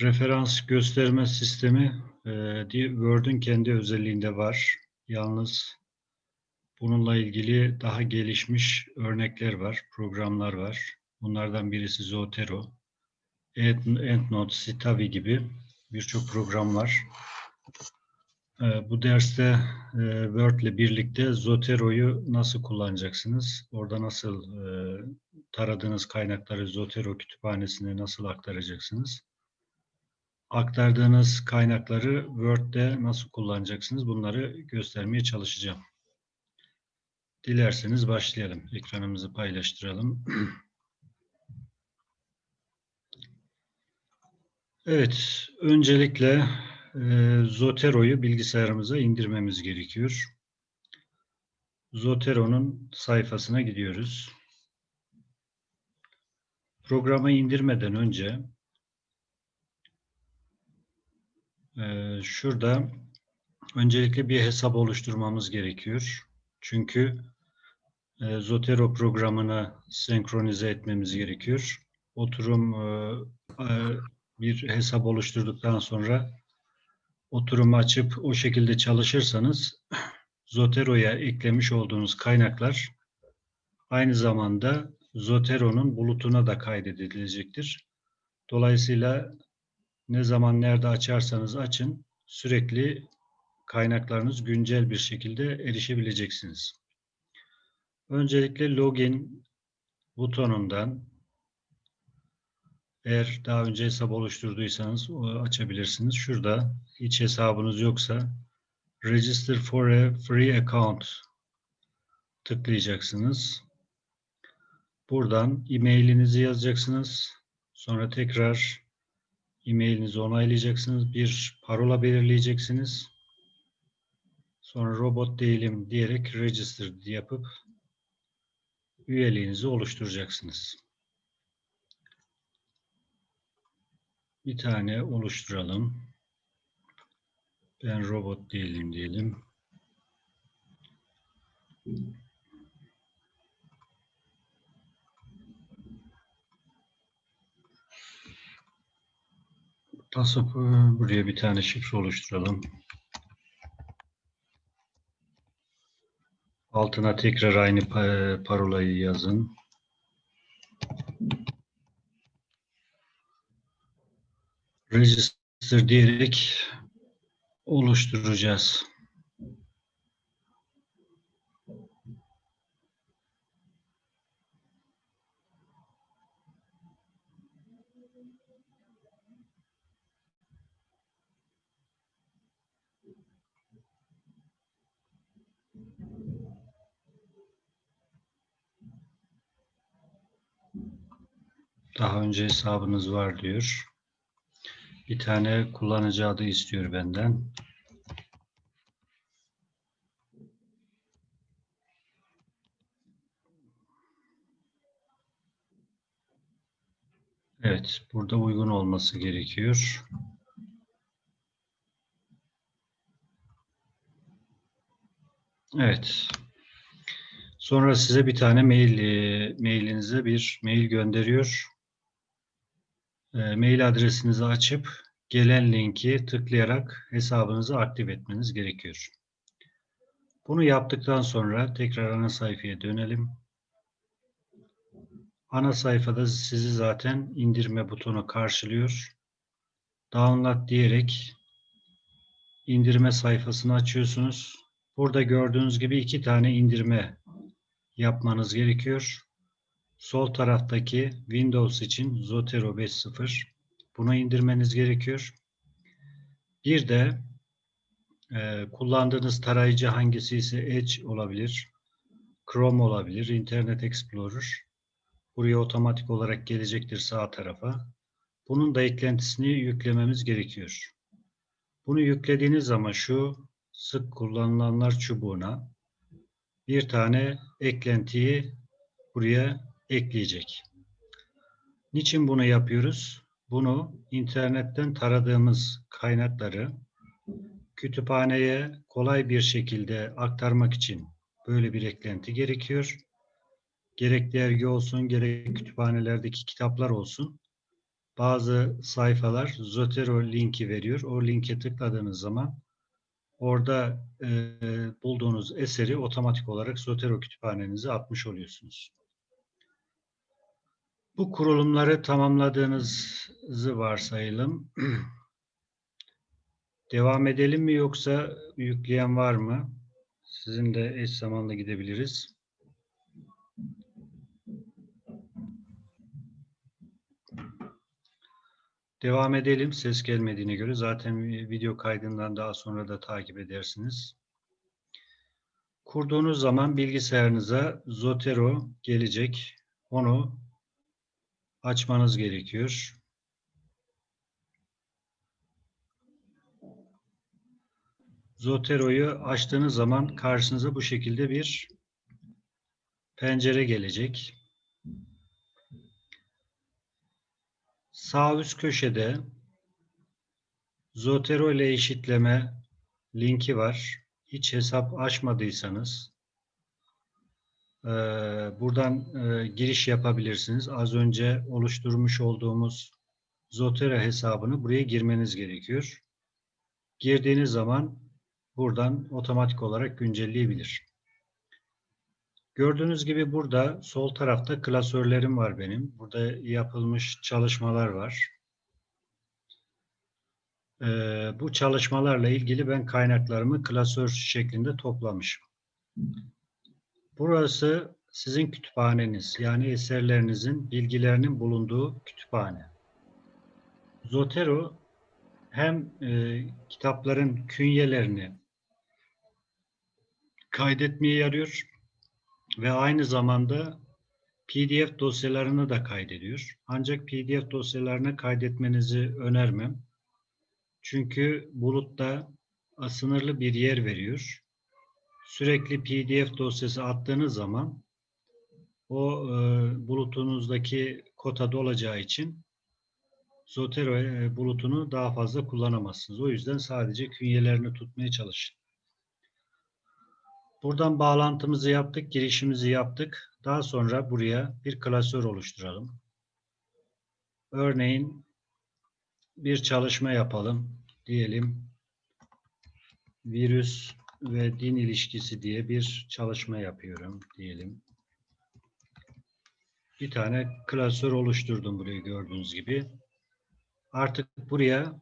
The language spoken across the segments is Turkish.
Referans gösterme sistemi e, di- Word'ün kendi özelliğinde var. Yalnız bununla ilgili daha gelişmiş örnekler var, programlar var. Bunlardan birisi Zotero, End- EndNote, Citavi gibi birçok program var. E, Bu derste e, Word ile birlikte Zotero'yu nasıl kullanacaksınız? Orada nasıl taradığınız kaynakları Zotero kütüphanesine nasıl aktaracaksınız? Aktardığınız kaynakları Word'de nasıl kullanacaksınız bunları göstermeye çalışacağım. Dilerseniz başlayalım. Ekranımızı paylaştıralım. Evet, öncelikle e, Zotero'yu bilgisayarımıza indirmemiz gerekiyor. Zotero'nun sayfasına gidiyoruz. Programı indirmeden önce Ee, şurada öncelikle bir hesap oluşturmamız gerekiyor. Çünkü e, Zotero programını senkronize etmemiz gerekiyor. Oturum e, e, bir hesap oluşturduktan sonra oturumu açıp o şekilde çalışırsanız Zotero'ya eklemiş olduğunuz kaynaklar aynı zamanda Zotero'nun bulutuna da kaydedilecektir. Dolayısıyla ne zaman nerede açarsanız açın sürekli kaynaklarınız güncel bir şekilde erişebileceksiniz. Öncelikle login butonundan eğer daha önce hesap oluşturduysanız açabilirsiniz. Şurada hiç hesabınız yoksa register for a free account tıklayacaksınız. Buradan e-mailinizi yazacaksınız. Sonra tekrar e-mailinizi onaylayacaksınız. Bir parola belirleyeceksiniz. Sonra robot değilim diyerek register yapıp üyeliğinizi oluşturacaksınız. Bir tane oluşturalım. Ben robot değilim diyelim. Nasıl buraya bir tane şifre oluşturalım. Altına tekrar aynı pa- parolayı yazın. Register diyerek oluşturacağız. Daha önce hesabınız var diyor. Bir tane kullanıcı adı istiyor benden. Evet, burada uygun olması gerekiyor. Evet. Sonra size bir tane mail, e, mailinize bir mail gönderiyor. E, mail adresinizi açıp gelen linki tıklayarak hesabınızı aktif etmeniz gerekiyor. Bunu yaptıktan sonra tekrar ana sayfaya dönelim. Ana sayfada sizi zaten indirme butonu karşılıyor. Download diyerek indirme sayfasını açıyorsunuz. Burada gördüğünüz gibi iki tane indirme yapmanız gerekiyor. Sol taraftaki Windows için Zotero 5.0 bunu indirmeniz gerekiyor. Bir de e, kullandığınız tarayıcı hangisi ise Edge olabilir, Chrome olabilir, Internet Explorer. Buraya otomatik olarak gelecektir sağ tarafa. Bunun da eklentisini yüklememiz gerekiyor. Bunu yüklediğiniz zaman şu sık kullanılanlar çubuğuna bir tane eklentiyi buraya ekleyecek. Niçin bunu yapıyoruz? Bunu internetten taradığımız kaynakları kütüphaneye kolay bir şekilde aktarmak için böyle bir eklenti gerekiyor. Gerek dergi olsun, gerek kütüphanelerdeki kitaplar olsun. bazı sayfalar Zotero linki veriyor. O linke tıkladığınız zaman orada e, bulduğunuz eseri otomatik olarak Zotero kütüphanenize atmış oluyorsunuz. Bu kurulumları tamamladığınızı varsayalım. Devam edelim mi yoksa yükleyen var mı? Sizin de eş zamanlı gidebiliriz. Devam edelim. Ses gelmediğine göre zaten video kaydından daha sonra da takip edersiniz. Kurduğunuz zaman bilgisayarınıza Zotero gelecek. Onu açmanız gerekiyor. Zotero'yu açtığınız zaman karşınıza bu şekilde bir pencere gelecek. Sağ üst köşede Zotero ile eşitleme linki var. Hiç hesap açmadıysanız e, buradan e, giriş yapabilirsiniz. Az önce oluşturmuş olduğumuz Zotero hesabını buraya girmeniz gerekiyor. Girdiğiniz zaman buradan otomatik olarak güncelleyebilir. Gördüğünüz gibi burada sol tarafta klasörlerim var benim. Burada yapılmış çalışmalar var. Ee, bu çalışmalarla ilgili ben kaynaklarımı klasör şeklinde toplamışım. Burası sizin kütüphaneniz. Yani eserlerinizin, bilgilerinin bulunduğu kütüphane. Zotero hem e, kitapların künyelerini kaydetmeye yarıyor ve aynı zamanda PDF dosyalarını da kaydediyor. Ancak PDF dosyalarını kaydetmenizi önermem. Çünkü bulutta sınırlı bir yer veriyor. Sürekli PDF dosyası attığınız zaman o e, bulutunuzdaki kota dolacağı için Zotero e, bulutunu daha fazla kullanamazsınız. O yüzden sadece künyelerini tutmaya çalışın. Buradan bağlantımızı yaptık, girişimizi yaptık. Daha sonra buraya bir klasör oluşturalım. Örneğin bir çalışma yapalım. Diyelim virüs ve din ilişkisi diye bir çalışma yapıyorum diyelim. Bir tane klasör oluşturdum buraya gördüğünüz gibi. Artık buraya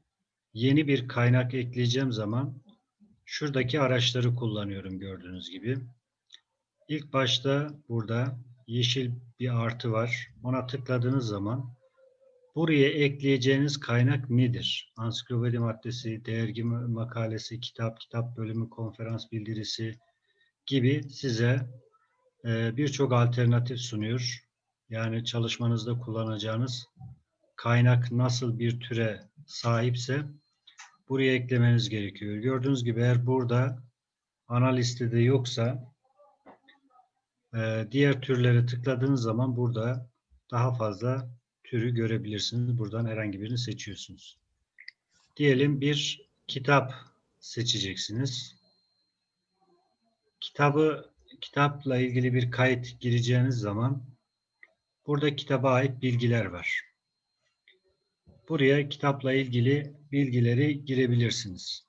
yeni bir kaynak ekleyeceğim zaman şuradaki araçları kullanıyorum gördüğünüz gibi. İlk başta burada yeşil bir artı var. Ona tıkladığınız zaman buraya ekleyeceğiniz kaynak nedir? Ansiklopedi maddesi, dergi makalesi, kitap, kitap bölümü, konferans bildirisi gibi size e, birçok alternatif sunuyor. Yani çalışmanızda kullanacağınız kaynak nasıl bir türe sahipse buraya eklemeniz gerekiyor. Gördüğünüz gibi eğer burada ana listede yoksa e, diğer türlere tıkladığınız zaman burada daha fazla türü görebilirsiniz. Buradan herhangi birini seçiyorsunuz. Diyelim bir kitap seçeceksiniz. Kitabı kitapla ilgili bir kayıt gireceğiniz zaman burada kitaba ait bilgiler var. Buraya kitapla ilgili bilgileri girebilirsiniz.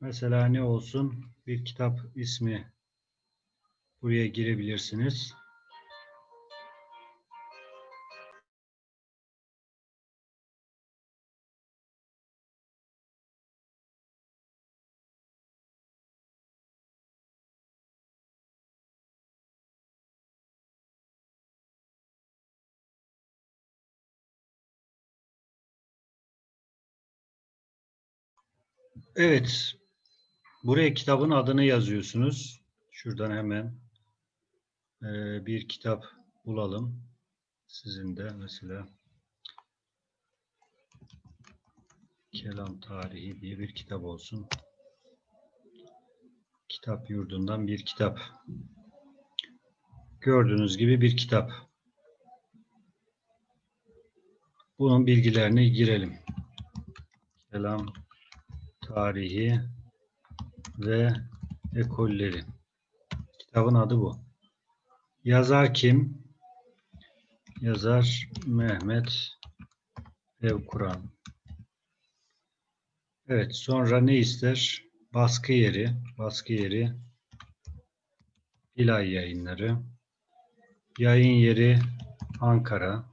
Mesela ne olsun? Bir kitap ismi buraya girebilirsiniz. Evet. Buraya kitabın adını yazıyorsunuz. Şuradan hemen e, bir kitap bulalım. Sizin de mesela Kelam Tarihi diye bir kitap olsun. Kitap yurdundan bir kitap. Gördüğünüz gibi bir kitap. Bunun bilgilerini girelim. Kelam tarihi ve ekolleri. Kitabın adı bu. Yazar kim? Yazar Mehmet Ev Kur'an. Evet, sonra ne ister? Baskı yeri, baskı yeri, Bilay yayınları, yayın yeri Ankara,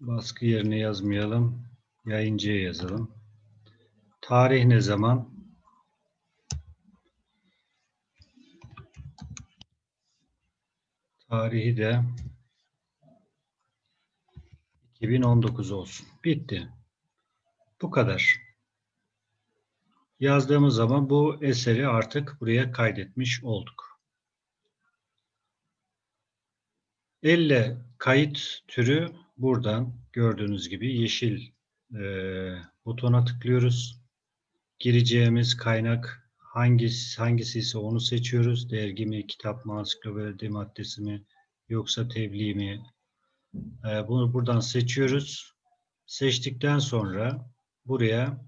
baskı yerine yazmayalım, yayıncıya yazalım. Tarih ne zaman? Tarihi de 2019 olsun. Bitti. Bu kadar. Yazdığımız zaman bu eseri artık buraya kaydetmiş olduk. Elle kayıt türü buradan gördüğünüz gibi yeşil e, butona tıklıyoruz. Gireceğimiz kaynak hangisi, hangisi ise onu seçiyoruz. Dergi mi, kitap mı, ansiklopedi maddesi mi, yoksa tebliğ mi? E, bunu buradan seçiyoruz. Seçtikten sonra buraya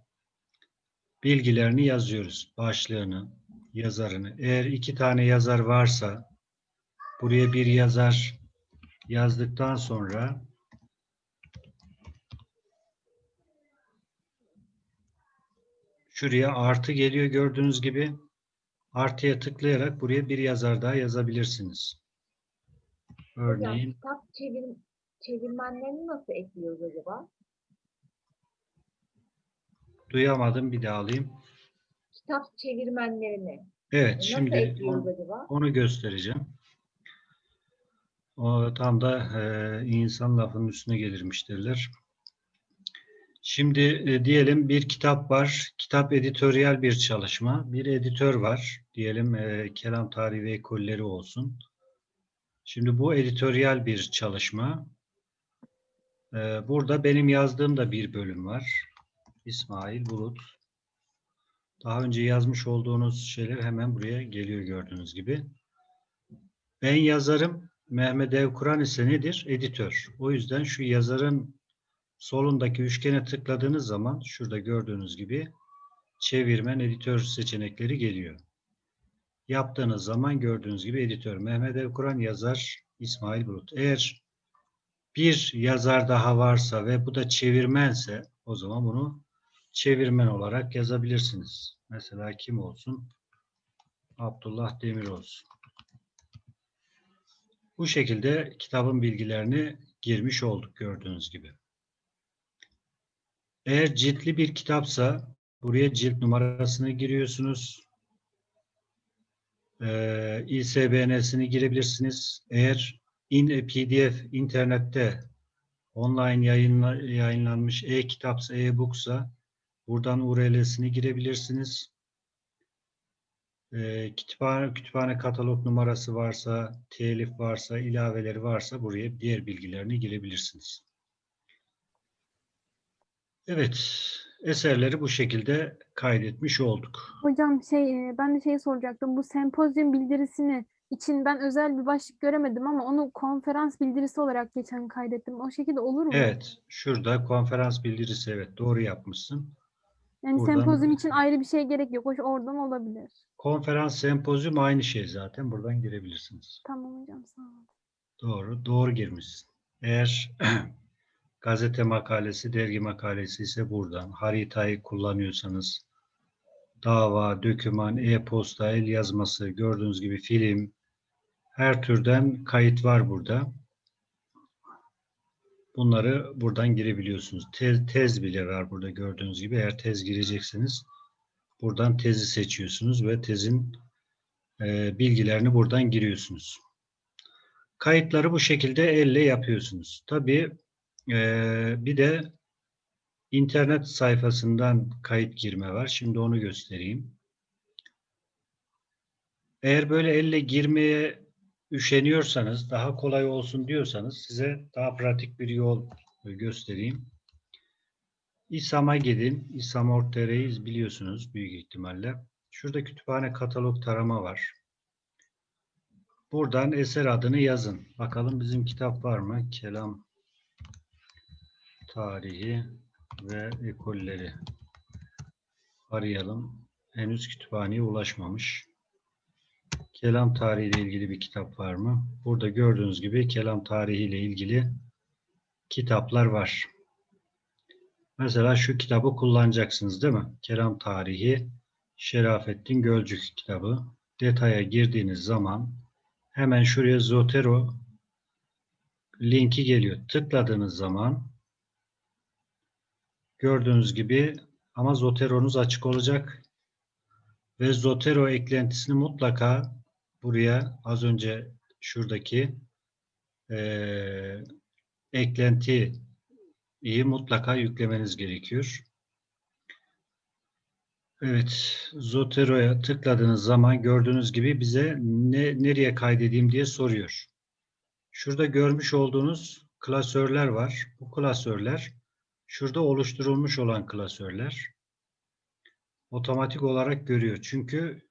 bilgilerini yazıyoruz. Başlığını, yazarını. Eğer iki tane yazar varsa buraya bir yazar yazdıktan sonra şuraya artı geliyor gördüğünüz gibi. Artıya tıklayarak buraya bir yazar daha yazabilirsiniz. Örneğin Hocam kitap çevir, çevirmenlerini nasıl ekliyoruz acaba? duyamadım bir daha alayım. Kitap çevirmenlerini Evet nasıl şimdi ekliyoruz on- acaba? onu göstereceğim. O tam da e, insan lafının üstüne gelirmiş derler. Şimdi e, diyelim bir kitap var. Kitap editoryal bir çalışma. Bir editör var. Diyelim e, kelam tarihi ve ekolleri olsun. Şimdi bu editoryal bir çalışma. E, burada benim yazdığım da bir bölüm var. İsmail Bulut. Daha önce yazmış olduğunuz şeyler hemen buraya geliyor gördüğünüz gibi. Ben yazarım. Mehmet Evkuran ise nedir? Editör. O yüzden şu yazarın solundaki üçgene tıkladığınız zaman şurada gördüğünüz gibi çevirmen editör seçenekleri geliyor. Yaptığınız zaman gördüğünüz gibi editör. Mehmet Evkuran yazar İsmail Bulut. Eğer bir yazar daha varsa ve bu da çevirmense o zaman bunu çevirmen olarak yazabilirsiniz. Mesela kim olsun? Abdullah Demir olsun. Bu şekilde kitabın bilgilerini girmiş olduk gördüğünüz gibi. Eğer ciltli bir kitapsa buraya cilt numarasını giriyorsunuz. Ee, ISBN'sini girebilirsiniz. Eğer in PDF internette online yayınla, yayınlanmış e-kitapsa, e-booksa buradan URL'sini girebilirsiniz. Ee, kütüphane, kütüphane katalog numarası varsa, telif varsa, ilaveleri varsa buraya diğer bilgilerini girebilirsiniz. Evet, eserleri bu şekilde kaydetmiş olduk. Hocam şey e, ben de şey soracaktım. Bu sempozyum bildirisini için ben özel bir başlık göremedim ama onu konferans bildirisi olarak geçen kaydettim. O şekilde olur mu? Evet, şurada konferans bildirisi evet doğru yapmışsın. Yani buradan- sempozyum için ayrı bir şey gerek yok. Hoş oradan olabilir. Konferans, sempozyum aynı şey zaten. Buradan girebilirsiniz. Tamam hocam sağ olun. Doğru, doğru girmişsin. Eğer gazete makalesi, dergi makalesi ise buradan. Haritayı kullanıyorsanız dava, döküman, e-posta, el yazması, gördüğünüz gibi film, her türden kayıt var burada. Bunları buradan girebiliyorsunuz. Tez, tez bile var burada gördüğünüz gibi. Eğer tez girecekseniz buradan tezi seçiyorsunuz ve tezin e, bilgilerini buradan giriyorsunuz. Kayıtları bu şekilde elle yapıyorsunuz. Tabii e, bir de internet sayfasından kayıt girme var. Şimdi onu göstereyim. Eğer böyle elle girmeye üşeniyorsanız, daha kolay olsun diyorsanız size daha pratik bir yol göstereyim. İSAM'a gidin. İSAM Org.tr'yi biliyorsunuz büyük ihtimalle. Şurada kütüphane katalog tarama var. Buradan eser adını yazın. Bakalım bizim kitap var mı? Kelam tarihi ve ekolleri. Arayalım. Henüz kütüphaneye ulaşmamış. Kelam tarihi ile ilgili bir kitap var mı? Burada gördüğünüz gibi kelam tarihi ile ilgili kitaplar var. Mesela şu kitabı kullanacaksınız değil mi? Kelam Tarihi Şerafettin Gölcük kitabı. Detaya girdiğiniz zaman hemen şuraya Zotero linki geliyor. Tıkladığınız zaman gördüğünüz gibi ama Zotero'nuz açık olacak ve Zotero eklentisini mutlaka buraya az önce şuradaki eee eklentiyi mutlaka yüklemeniz gerekiyor. Evet, Zotero'ya tıkladığınız zaman gördüğünüz gibi bize ne, nereye kaydedeyim diye soruyor. Şurada görmüş olduğunuz klasörler var. Bu klasörler şurada oluşturulmuş olan klasörler. Otomatik olarak görüyor. Çünkü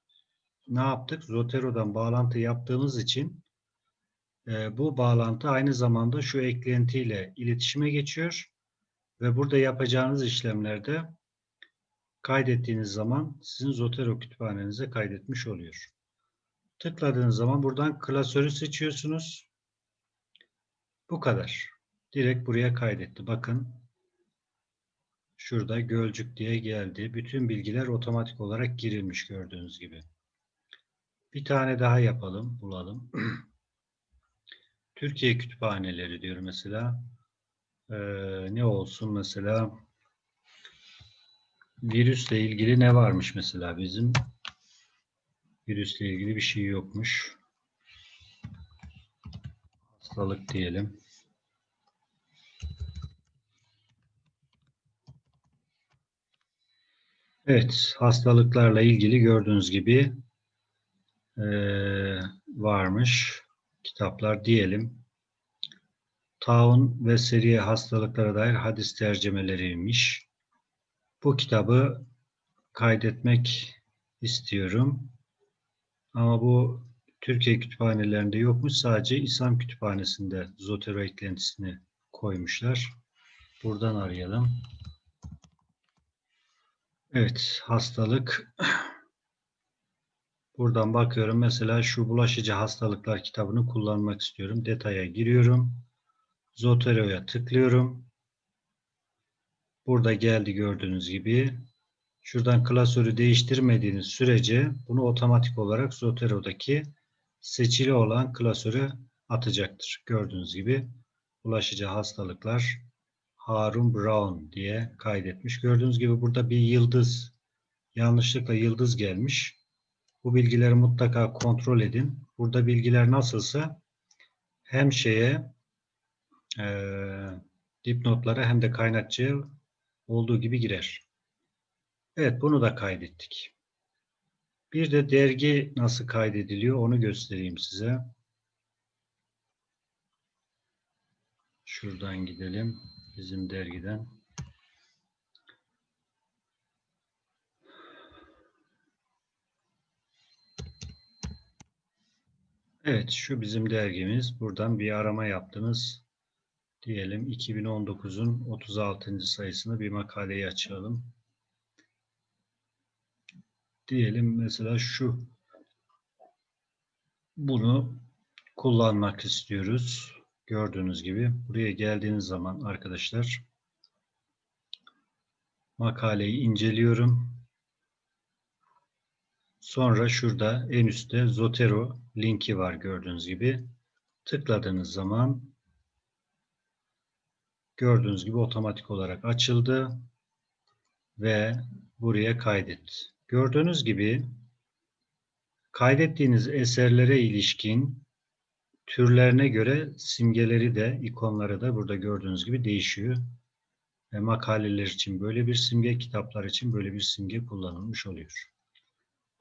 ne yaptık? Zotero'dan bağlantı yaptığımız için e, bu bağlantı aynı zamanda şu eklentiyle iletişime geçiyor ve burada yapacağınız işlemlerde kaydettiğiniz zaman sizin Zotero kütüphanenize kaydetmiş oluyor. Tıkladığınız zaman buradan klasörü seçiyorsunuz. Bu kadar. Direkt buraya kaydetti. Bakın şurada Gölcük diye geldi. Bütün bilgiler otomatik olarak girilmiş gördüğünüz gibi. Bir tane daha yapalım, bulalım. Türkiye kütüphaneleri diyor mesela. Ee, ne olsun mesela? Virüsle ilgili ne varmış mesela bizim? Virüsle ilgili bir şey yokmuş. Hastalık diyelim. Evet, hastalıklarla ilgili gördüğünüz gibi eee, varmış kitaplar diyelim. Taun ve seriye hastalıklara dair hadis tercümeleriymiş. Bu kitabı kaydetmek istiyorum. Ama bu Türkiye kütüphanelerinde yokmuş. Sadece İslam kütüphanesinde Zotero eklentisini koymuşlar. Buradan arayalım. Evet, hastalık. Buradan bakıyorum. Mesela şu bulaşıcı hastalıklar kitabını kullanmak istiyorum. Detaya giriyorum. Zotero'ya tıklıyorum. Burada geldi gördüğünüz gibi. Şuradan klasörü değiştirmediğiniz sürece bunu otomatik olarak Zotero'daki seçili olan klasöre atacaktır. Gördüğünüz gibi bulaşıcı hastalıklar Harun Brown diye kaydetmiş. Gördüğünüz gibi burada bir yıldız, yanlışlıkla yıldız gelmiş. Bu bilgileri mutlaka kontrol edin. Burada bilgiler nasılsa hem şeye e, dipnotlara hem de kaynakçıya olduğu gibi girer. Evet bunu da kaydettik. Bir de dergi nasıl kaydediliyor onu göstereyim size. Şuradan gidelim. Bizim dergiden. Evet, şu bizim dergimiz. Buradan bir arama yaptınız. Diyelim 2019'un 36. sayısını bir makaleyi açalım. Diyelim mesela şu. Bunu kullanmak istiyoruz. Gördüğünüz gibi buraya geldiğiniz zaman arkadaşlar makaleyi inceliyorum. Sonra şurada en üstte Zotero linki var gördüğünüz gibi. Tıkladığınız zaman gördüğünüz gibi otomatik olarak açıldı ve buraya kaydet. Gördüğünüz gibi kaydettiğiniz eserlere ilişkin türlerine göre simgeleri de ikonları da burada gördüğünüz gibi değişiyor. Ve makaleler için böyle bir simge, kitaplar için böyle bir simge kullanılmış oluyor.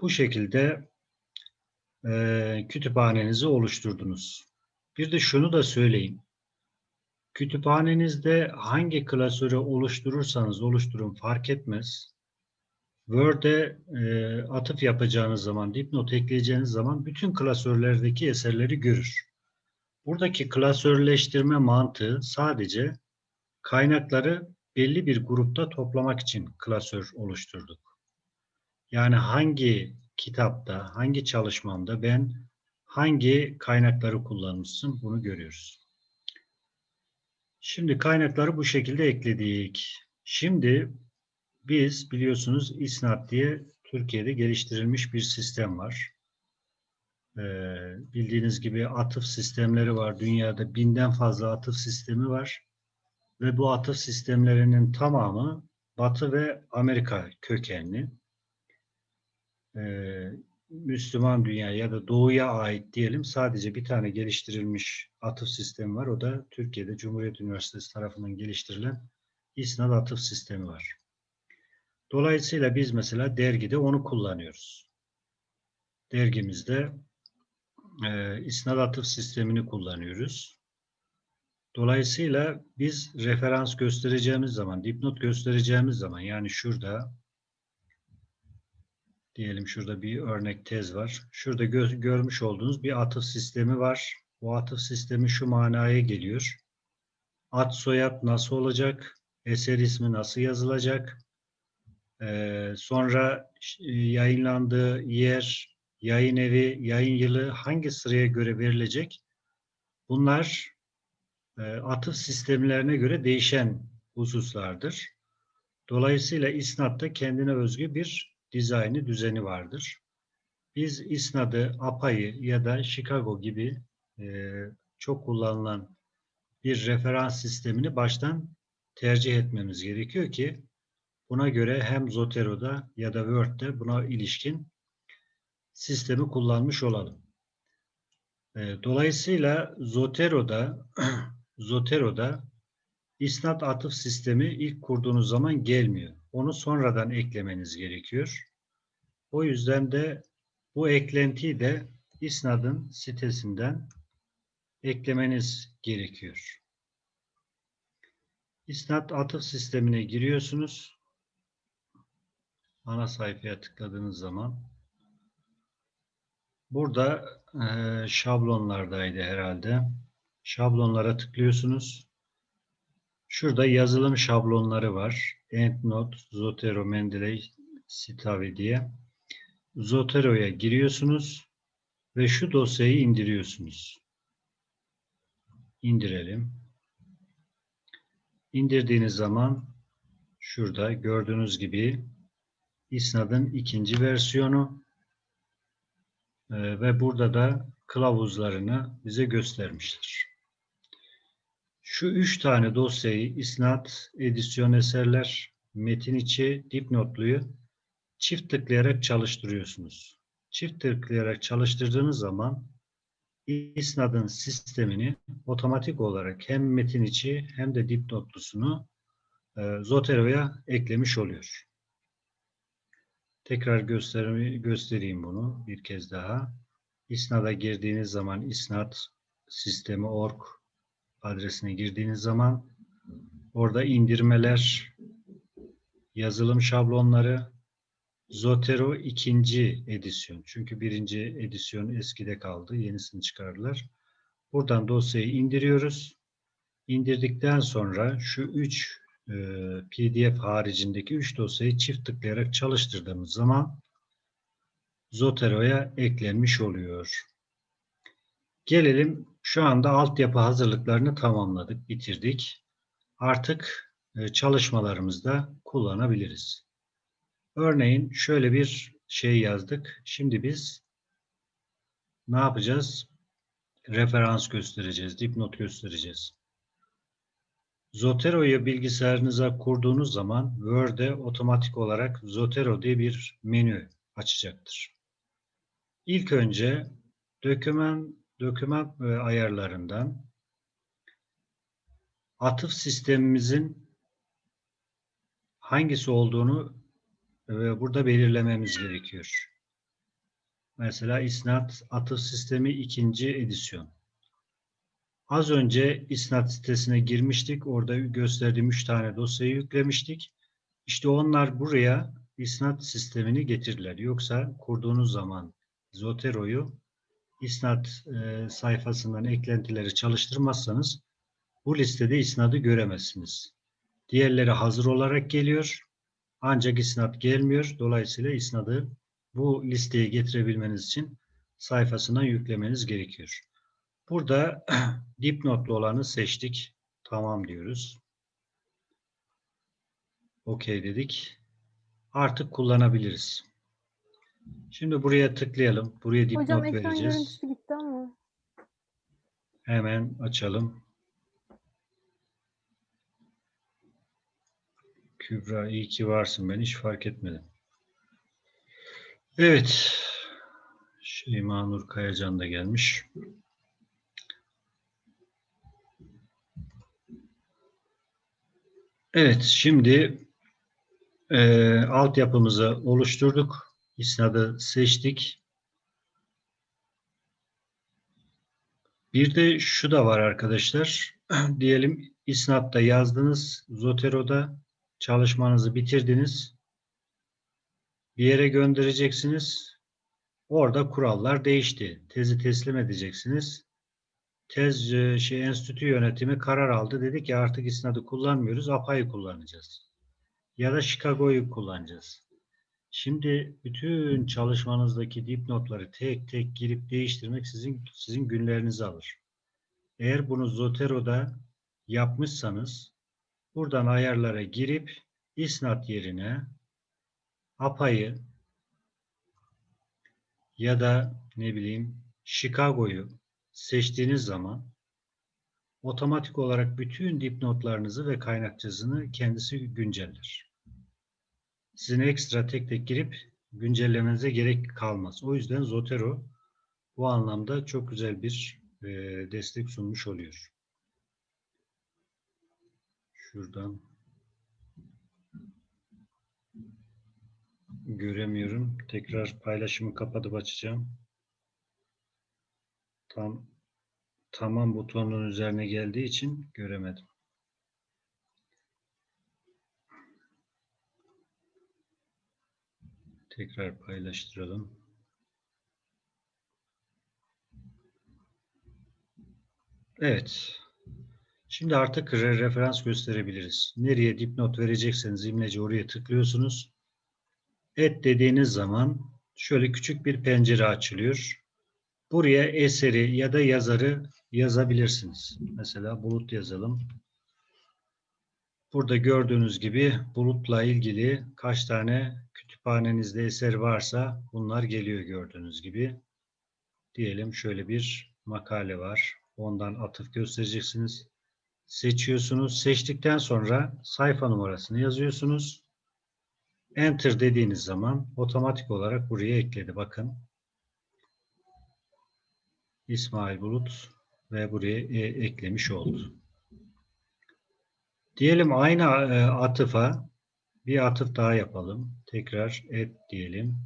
Bu şekilde e, kütüphanenizi oluşturdunuz. Bir de şunu da söyleyeyim. Kütüphanenizde hangi klasörü oluşturursanız oluşturun fark etmez. Word'e e, atıf yapacağınız zaman, dipnot ekleyeceğiniz zaman bütün klasörlerdeki eserleri görür. Buradaki klasörleştirme mantığı sadece kaynakları belli bir grupta toplamak için klasör oluşturduk. Yani hangi kitapta, hangi çalışmamda ben hangi kaynakları kullanmışsın bunu görüyoruz. Şimdi kaynakları bu şekilde ekledik. Şimdi biz biliyorsunuz İSNAT diye Türkiye'de geliştirilmiş bir sistem var. Ee, bildiğiniz gibi atıf sistemleri var. Dünyada binden fazla atıf sistemi var. Ve bu atıf sistemlerinin tamamı Batı ve Amerika kökenli. Ee, Müslüman dünya ya da doğuya ait diyelim sadece bir tane geliştirilmiş atıf sistemi var. O da Türkiye'de Cumhuriyet Üniversitesi tarafından geliştirilen İSNAD atıf sistemi var. Dolayısıyla biz mesela dergide onu kullanıyoruz. Dergimizde e, İSNAD atıf sistemini kullanıyoruz. Dolayısıyla biz referans göstereceğimiz zaman, dipnot göstereceğimiz zaman yani şurada diyelim şurada bir örnek tez var. Şurada gö- görmüş olduğunuz bir atıf sistemi var. Bu atıf sistemi şu manaya geliyor. Ad soyad nasıl olacak? Eser ismi nasıl yazılacak? Ee, sonra yayınlandığı yer, yayın evi, yayın yılı hangi sıraya göre verilecek? Bunlar e, atıf sistemlerine göre değişen hususlardır. Dolayısıyla İSNAD'da kendine özgü bir dizaynı, düzeni vardır. Biz İSNAD'ı, APA'yı ya da Chicago gibi e, çok kullanılan bir referans sistemini baştan tercih etmemiz gerekiyor ki buna göre hem Zotero'da ya da Word'de buna ilişkin sistemi kullanmış olalım. E, Dolayısıyla Zotero'da Zotero'da İsnat atıf sistemi ilk kurduğunuz zaman gelmiyor. Onu sonradan eklemeniz gerekiyor. O yüzden de bu eklentiyi de İsnad'ın sitesinden eklemeniz gerekiyor. İsnat atıf sistemine giriyorsunuz. Ana sayfaya tıkladığınız zaman burada eee, şablonlardaydı herhalde. Şablonlara tıklıyorsunuz. Şurada yazılım şablonları var. EndNote, Zotero, Mendeley, Citavi diye. Zotero'ya giriyorsunuz ve şu dosyayı indiriyorsunuz. İndirelim. İndirdiğiniz zaman şurada gördüğünüz gibi İSNAD'ın ikinci versiyonu e, ve burada da kılavuzlarını bize göstermiştir. Şu üç tane dosyayı İsnat, edisyon eserler, metin içi, dipnotluyu çift tıklayarak çalıştırıyorsunuz. Çift tıklayarak çalıştırdığınız zaman İsnad'ın sistemini otomatik olarak hem metin içi hem de dipnotlusunu e, Zotero'ya eklemiş oluyor. Tekrar göstereyim bunu bir kez daha. İsnad'a girdiğiniz zaman isnat sistemi org adresine girdiğiniz zaman orada indirmeler, yazılım şablonları, Zotero ikinci edisyon. Çünkü birinci edisyon eskide kaldı. Yenisini çıkardılar. Buradan dosyayı indiriyoruz. İndirdikten sonra şu üç e, PDF haricindeki üç dosyayı çift tıklayarak çalıştırdığımız zaman Zotero'ya eklenmiş oluyor. Gelelim şu anda altyapı hazırlıklarını tamamladık, bitirdik. Artık e, çalışmalarımızda kullanabiliriz. Örneğin şöyle bir şey yazdık. Şimdi biz ne yapacağız? Referans göstereceğiz, dipnot göstereceğiz. Zotero'yu bilgisayarınıza kurduğunuz zaman Word'e otomatik olarak Zotero diye bir menü açacaktır. İlk önce doküman doküman e, ayarlarından atıf sistemimizin hangisi olduğunu e, burada belirlememiz gerekiyor. Mesela İsnat atıf sistemi ikinci edisyon. Az önce İsnat sitesine girmiştik. Orada gösterdiğim üç tane dosyayı yüklemiştik. İşte onlar buraya İsnat sistemini getirdiler. Yoksa kurduğunuz zaman Zotero'yu İsnat e, sayfasından eklentileri çalıştırmazsanız bu listede isnadı göremezsiniz. Diğerleri hazır olarak geliyor. Ancak isnat gelmiyor. Dolayısıyla isnadı bu listeye getirebilmeniz için sayfasından yüklemeniz gerekiyor. Burada dipnotlu olanı seçtik. Tamam diyoruz. Okey dedik. Artık kullanabiliriz. Şimdi buraya tıklayalım. Buraya dipnot Hocam ekran vereceğiz. görüntüsü gitti ama. Hemen açalım. Kübra iyi ki varsın. Ben hiç fark etmedim. Evet. Şeyma Nur Kayacan da gelmiş. Evet, şimdi e, altyapımızı oluşturduk. İsnadı seçtik. Bir de şu da var arkadaşlar. Diyelim İsnat'ta yazdınız, Zotero'da çalışmanızı bitirdiniz. Bir yere göndereceksiniz. Orada kurallar değişti. Tezi teslim edeceksiniz. Tez e, şey enstitü yönetimi karar aldı. Dedi ki artık İsnat'ı kullanmıyoruz, APA'yı kullanacağız. Ya da Chicago'yu kullanacağız. Şimdi bütün çalışmanızdaki dipnotları tek tek girip değiştirmek sizin sizin günlerinizi alır. Eğer bunu Zotero'da yapmışsanız buradan ayarlara girip isnat yerine APA'yı ya da ne bileyim Chicago'yu seçtiğiniz zaman otomatik olarak bütün dipnotlarınızı ve kaynakçasını kendisi günceller. Sizin ekstra tek tek girip güncellemenize gerek kalmaz. O yüzden Zotero bu anlamda çok güzel bir e, destek sunmuş oluyor. Şuradan göremiyorum. Tekrar paylaşımı kapatıp açacağım. Tam tamam butonunun üzerine geldiği için göremedim. Tekrar paylaştıralım. Evet. Şimdi artık re- referans gösterebiliriz. Nereye dipnot verecekseniz imleci oraya tıklıyorsunuz. Et dediğiniz zaman şöyle küçük bir pencere açılıyor. Buraya eseri ya da yazarı yazabilirsiniz. Mesela bulut yazalım. Burada gördüğünüz gibi bulutla ilgili kaç tane kütüphanenizde eser varsa bunlar geliyor gördüğünüz gibi. Diyelim şöyle bir makale var. Ondan atıf göstereceksiniz. Seçiyorsunuz. Seçtikten sonra sayfa numarasını yazıyorsunuz. Enter dediğiniz zaman otomatik olarak buraya ekledi. Bakın. İsmail Bulut ve buraya e- eklemiş oldu. Diyelim aynı e, atıfa bir atıf daha yapalım. Tekrar et diyelim.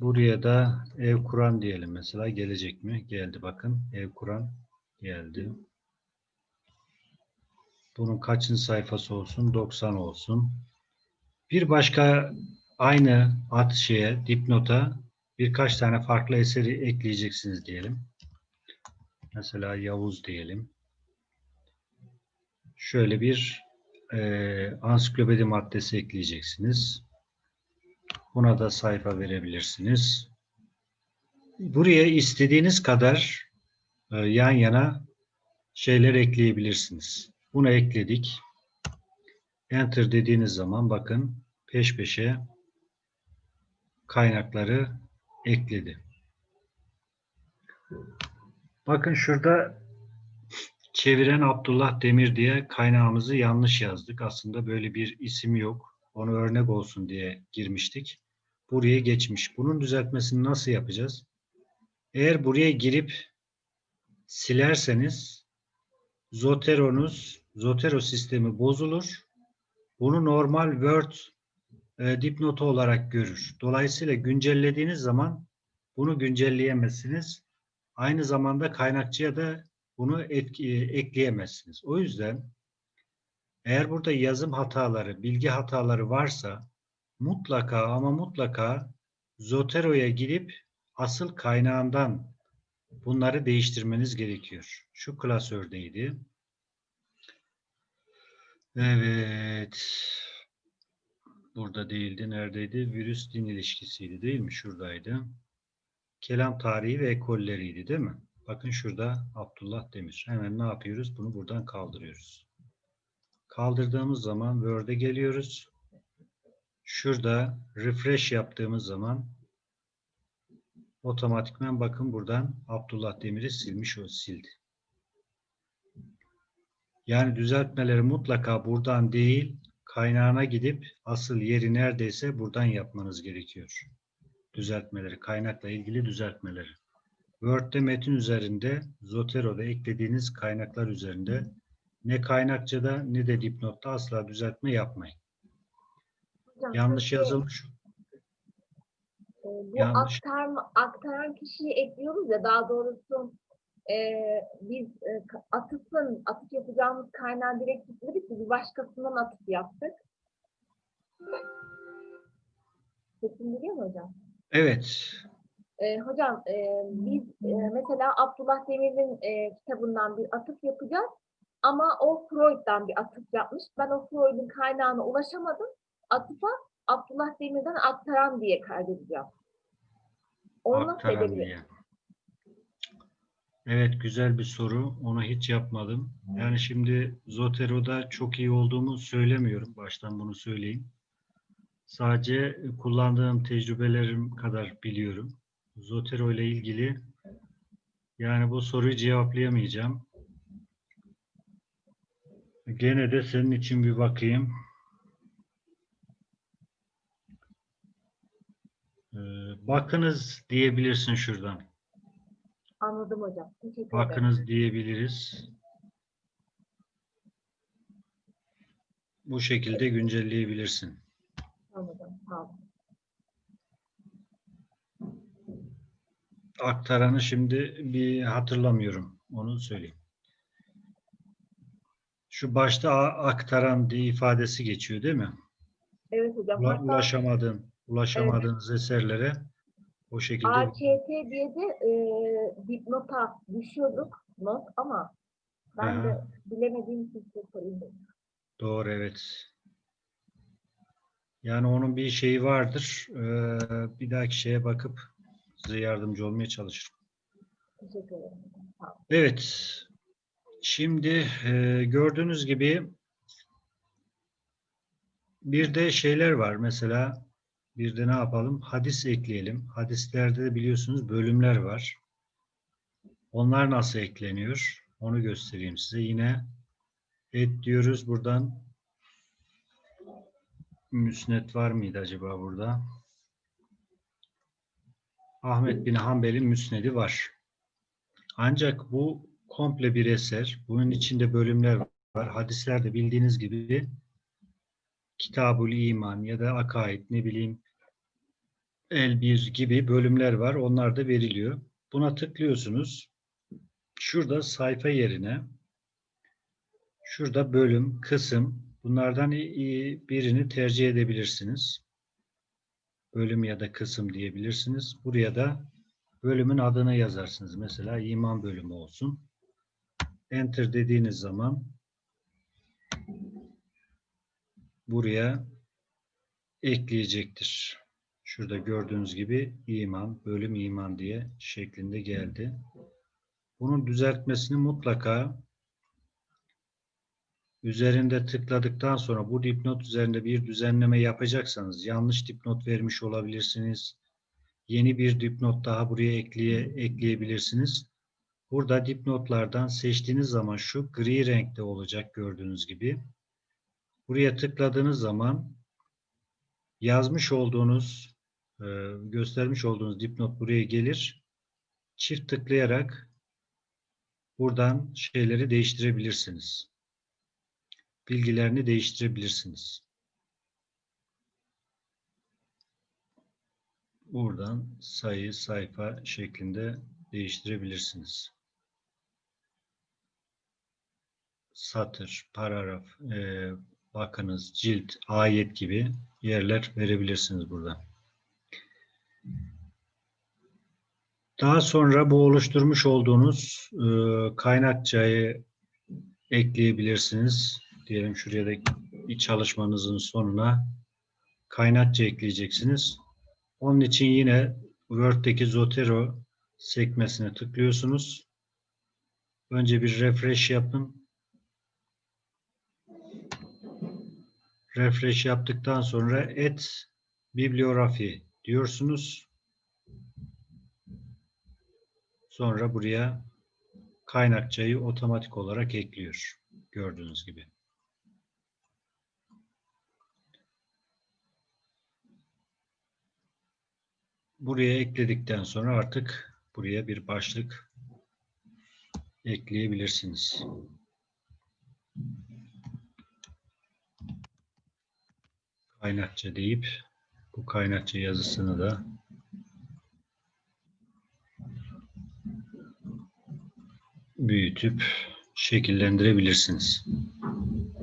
Buraya da ev kuran diyelim mesela. Gelecek mi? Geldi bakın. Ev kuran geldi. Bunun kaçıncı sayfası olsun? 90 olsun. Bir başka aynı at şeye, dipnota birkaç tane farklı eseri ekleyeceksiniz diyelim. Mesela Yavuz diyelim. Şöyle bir e, ansiklopedi maddesi ekleyeceksiniz. Buna da sayfa verebilirsiniz. Buraya istediğiniz kadar e, yan yana şeyler ekleyebilirsiniz. Bunu ekledik. Enter dediğiniz zaman bakın peş peşe kaynakları ekledi. Bakın şurada çeviren Abdullah Demir diye kaynağımızı yanlış yazdık. Aslında böyle bir isim yok. Onu örnek olsun diye girmiştik. Buraya geçmiş. Bunun düzeltmesini nasıl yapacağız? Eğer buraya girip silerseniz Zotero'nuz, Zotero sistemi bozulur. Bunu normal Word e, dipnotu olarak görür. Dolayısıyla güncellediğiniz zaman bunu güncelleyemezsiniz. Aynı zamanda kaynakçıya da bunu etki, ekleyemezsiniz. O yüzden eğer burada yazım hataları, bilgi hataları varsa mutlaka ama mutlaka Zotero'ya gidip asıl kaynağından bunları değiştirmeniz gerekiyor. Şu klasördeydi. Evet. Burada değildi. Neredeydi? Virüs din ilişkisiydi değil mi? Şuradaydı. Kelam tarihi ve ekolleriydi değil mi? Bakın şurada Abdullah Demir. Hemen ne yapıyoruz? Bunu buradan kaldırıyoruz. Kaldırdığımız zaman Word'e geliyoruz. Şurada refresh yaptığımız zaman otomatikman bakın buradan Abdullah Demir'i silmiş o sildi. Yani düzeltmeleri mutlaka buradan değil kaynağına gidip asıl yeri neredeyse buradan yapmanız gerekiyor. Düzeltmeleri, kaynakla ilgili düzeltmeleri. Word'de metin üzerinde, Zotero'da eklediğiniz kaynaklar üzerinde ne kaynakçada ne de dipnotta asla düzeltme yapmayın. Hocam, Yanlış yazılmış. e, bu yanlış. aktarma, aktaran kişiyi ekliyoruz ya daha doğrusu e, biz e, atıfın, atıf yapacağımız kaynağı direkt tutmadık ki bir başkasından atıf yaptık. Sesim biliyor mu hocam? Evet. E, hocam e, biz e, mesela Abdullah Demir'in e, kitabından bir atıf yapacağız ama o Freud'dan bir atıf yapmış. Ben o Freud'un kaynağına ulaşamadım. Atıfa Abdullah Demir'den aktaran diye kaydedeceğim. Onu Aktaran diye. Evet güzel bir soru. Onu hiç yapmadım. Yani şimdi Zotero'da çok iyi olduğumu söylemiyorum. Baştan bunu söyleyeyim. Sadece kullandığım tecrübelerim kadar biliyorum. Zotero ile ilgili yani bu soruyu cevaplayamayacağım. Gene de senin için bir bakayım. Ee, bakınız diyebilirsin şuradan. Anladım hocam. Teşekkür ederim. Bakınız diyebiliriz. Bu şekilde güncelleyebilirsin. Tamam. Sağ olun. Aktaranı şimdi bir hatırlamıyorum. Onu söyleyeyim. Şu başta aktaran diye ifadesi geçiyor değil mi? Evet hocam. Ula- Hatta Ulaşamadığın, ulaşamadığınız eserlere o şekilde AÇT diye de e, dipnota düşüyorduk not ama ben de Aha. bilemediğim için size sorayım doğru evet. Yani onun bir şeyi vardır. Ee, bir dahaki şeye bakıp size yardımcı olmaya çalışırım. Teşekkür ederim. Evet. Şimdi e, gördüğünüz gibi bir de şeyler var. Mesela bir de ne yapalım? Hadis ekleyelim. Hadislerde de biliyorsunuz bölümler var. Onlar nasıl ekleniyor? Onu göstereyim size. Yine et diyoruz buradan. Müsnet var mıydı acaba burada? Ahmet bin Hanbel'in müsnedi var. Ancak bu komple bir eser. Bunun içinde bölümler var. Hadislerde bildiğiniz gibi Kitabul İman ya da Akaid ne bileyim El bir gibi bölümler var. Onlar da veriliyor. Buna tıklıyorsunuz. Şurada sayfa yerine şurada bölüm, kısım bunlardan birini tercih edebilirsiniz. Bölüm ya da kısım diyebilirsiniz. Buraya da bölümün adını yazarsınız. Mesela iman bölümü olsun. Enter dediğiniz zaman buraya ekleyecektir. Şurada gördüğünüz gibi iman, bölüm iman diye şeklinde geldi. Bunun düzeltmesini mutlaka üzerinde tıkladıktan sonra bu dipnot üzerinde bir düzenleme yapacaksanız yanlış dipnot vermiş olabilirsiniz. Yeni bir dipnot daha buraya ekleye, ekleyebilirsiniz. Burada dipnotlardan seçtiğiniz zaman şu gri renkte olacak gördüğünüz gibi. Buraya tıkladığınız zaman yazmış olduğunuz, göstermiş olduğunuz dipnot buraya gelir. Çift tıklayarak buradan şeyleri değiştirebilirsiniz. Bilgilerini değiştirebilirsiniz. Buradan sayı, sayfa şeklinde değiştirebilirsiniz. Satır, paragraf, e, bakınız, cilt, ayet gibi yerler verebilirsiniz burada. Daha sonra bu oluşturmuş olduğunuz e, kaynakçayı ekleyebilirsiniz. Diyelim şuraya da bir çalışmanızın sonuna kaynakça ekleyeceksiniz. Onun için yine Word'deki Zotero sekmesine tıklıyorsunuz. Önce bir refresh yapın. Refresh yaptıktan sonra et bibliografi diyorsunuz. Sonra buraya kaynakçayı otomatik olarak ekliyor. Gördüğünüz gibi. Buraya ekledikten sonra artık buraya bir başlık ekleyebilirsiniz. Kaynakça deyip bu kaynakça yazısını da büyütüp şekillendirebilirsiniz.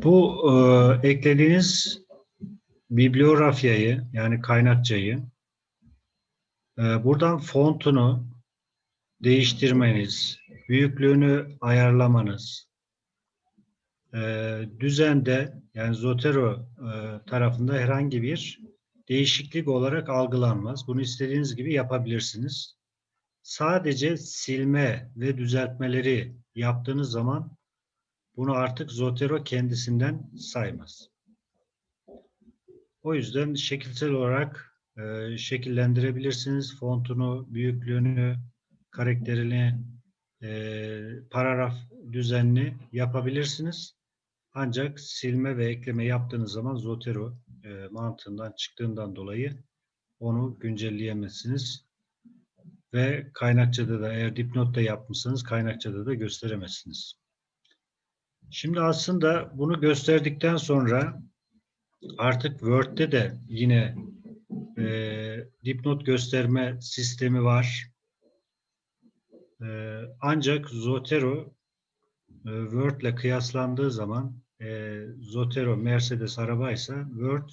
Bu e, eklediğiniz bibliografyayı yani kaynakçayı e, buradan fontunu değiştirmeniz, büyüklüğünü ayarlamanız, e, düzende yani Zotero e, tarafında herhangi bir değişiklik olarak algılanmaz. Bunu istediğiniz gibi yapabilirsiniz. Sadece silme ve düzeltmeleri yaptığınız zaman bunu artık Zotero kendisinden saymaz. O yüzden şekilsel olarak e, şekillendirebilirsiniz. Fontunu, büyüklüğünü, karakterini, e, paragraf düzenini yapabilirsiniz. Ancak silme ve ekleme yaptığınız zaman Zotero e, mantığından çıktığından dolayı onu güncelleyemezsiniz. Ve kaynakçada da eğer dipnot da yapmışsanız kaynakçada da gösteremezsiniz. Şimdi aslında bunu gösterdikten sonra artık Word'de de yine e, dipnot gösterme sistemi var. E, ancak Zotero e, Word ile kıyaslandığı zaman e, Zotero Mercedes arabaysa Word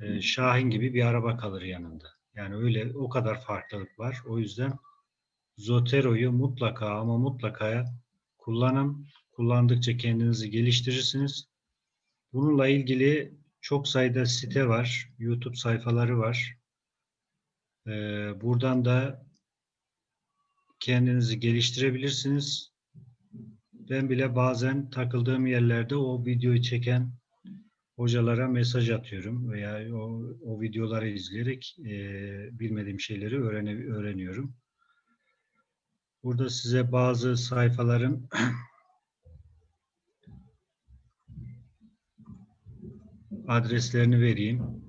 e, Şahin gibi bir araba kalır yanında. Yani öyle o kadar farklılık var. O yüzden Zotero'yu mutlaka ama mutlaka kullanın. Kullandıkça kendinizi geliştirirsiniz. Bununla ilgili çok sayıda site var. YouTube sayfaları var. Ee, buradan da kendinizi geliştirebilirsiniz. Ben bile bazen takıldığım yerlerde o videoyu çeken hocalara mesaj atıyorum veya o, o videoları izleyerek e, bilmediğim şeyleri öğrene, öğreniyorum. Burada size bazı sayfaların adreslerini vereyim.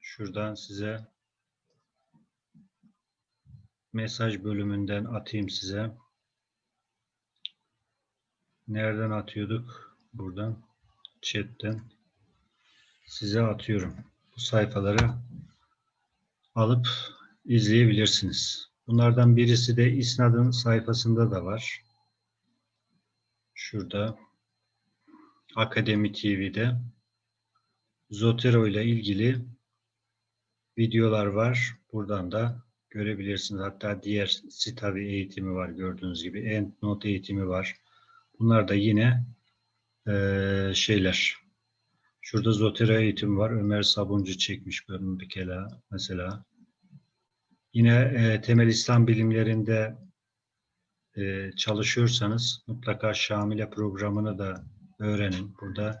Şuradan size mesaj bölümünden atayım size. Nereden atıyorduk? Buradan. Chat'ten. Size atıyorum. Bu sayfaları alıp izleyebilirsiniz. Bunlardan birisi de İsnad'ın sayfasında da var. Şurada. Akademi TV'de. Zotero ile ilgili videolar var. Buradan da görebilirsiniz. Hatta diğer Citavi eğitimi var gördüğünüz gibi. EndNote eğitimi var. Bunlar da yine e, şeyler. Şurada Zotero eğitimi var. Ömer Sabuncu çekmiş bölüm bir kere mesela. Yine e, temel İslam bilimlerinde e, çalışıyorsanız mutlaka Şamile programını da öğrenin. Burada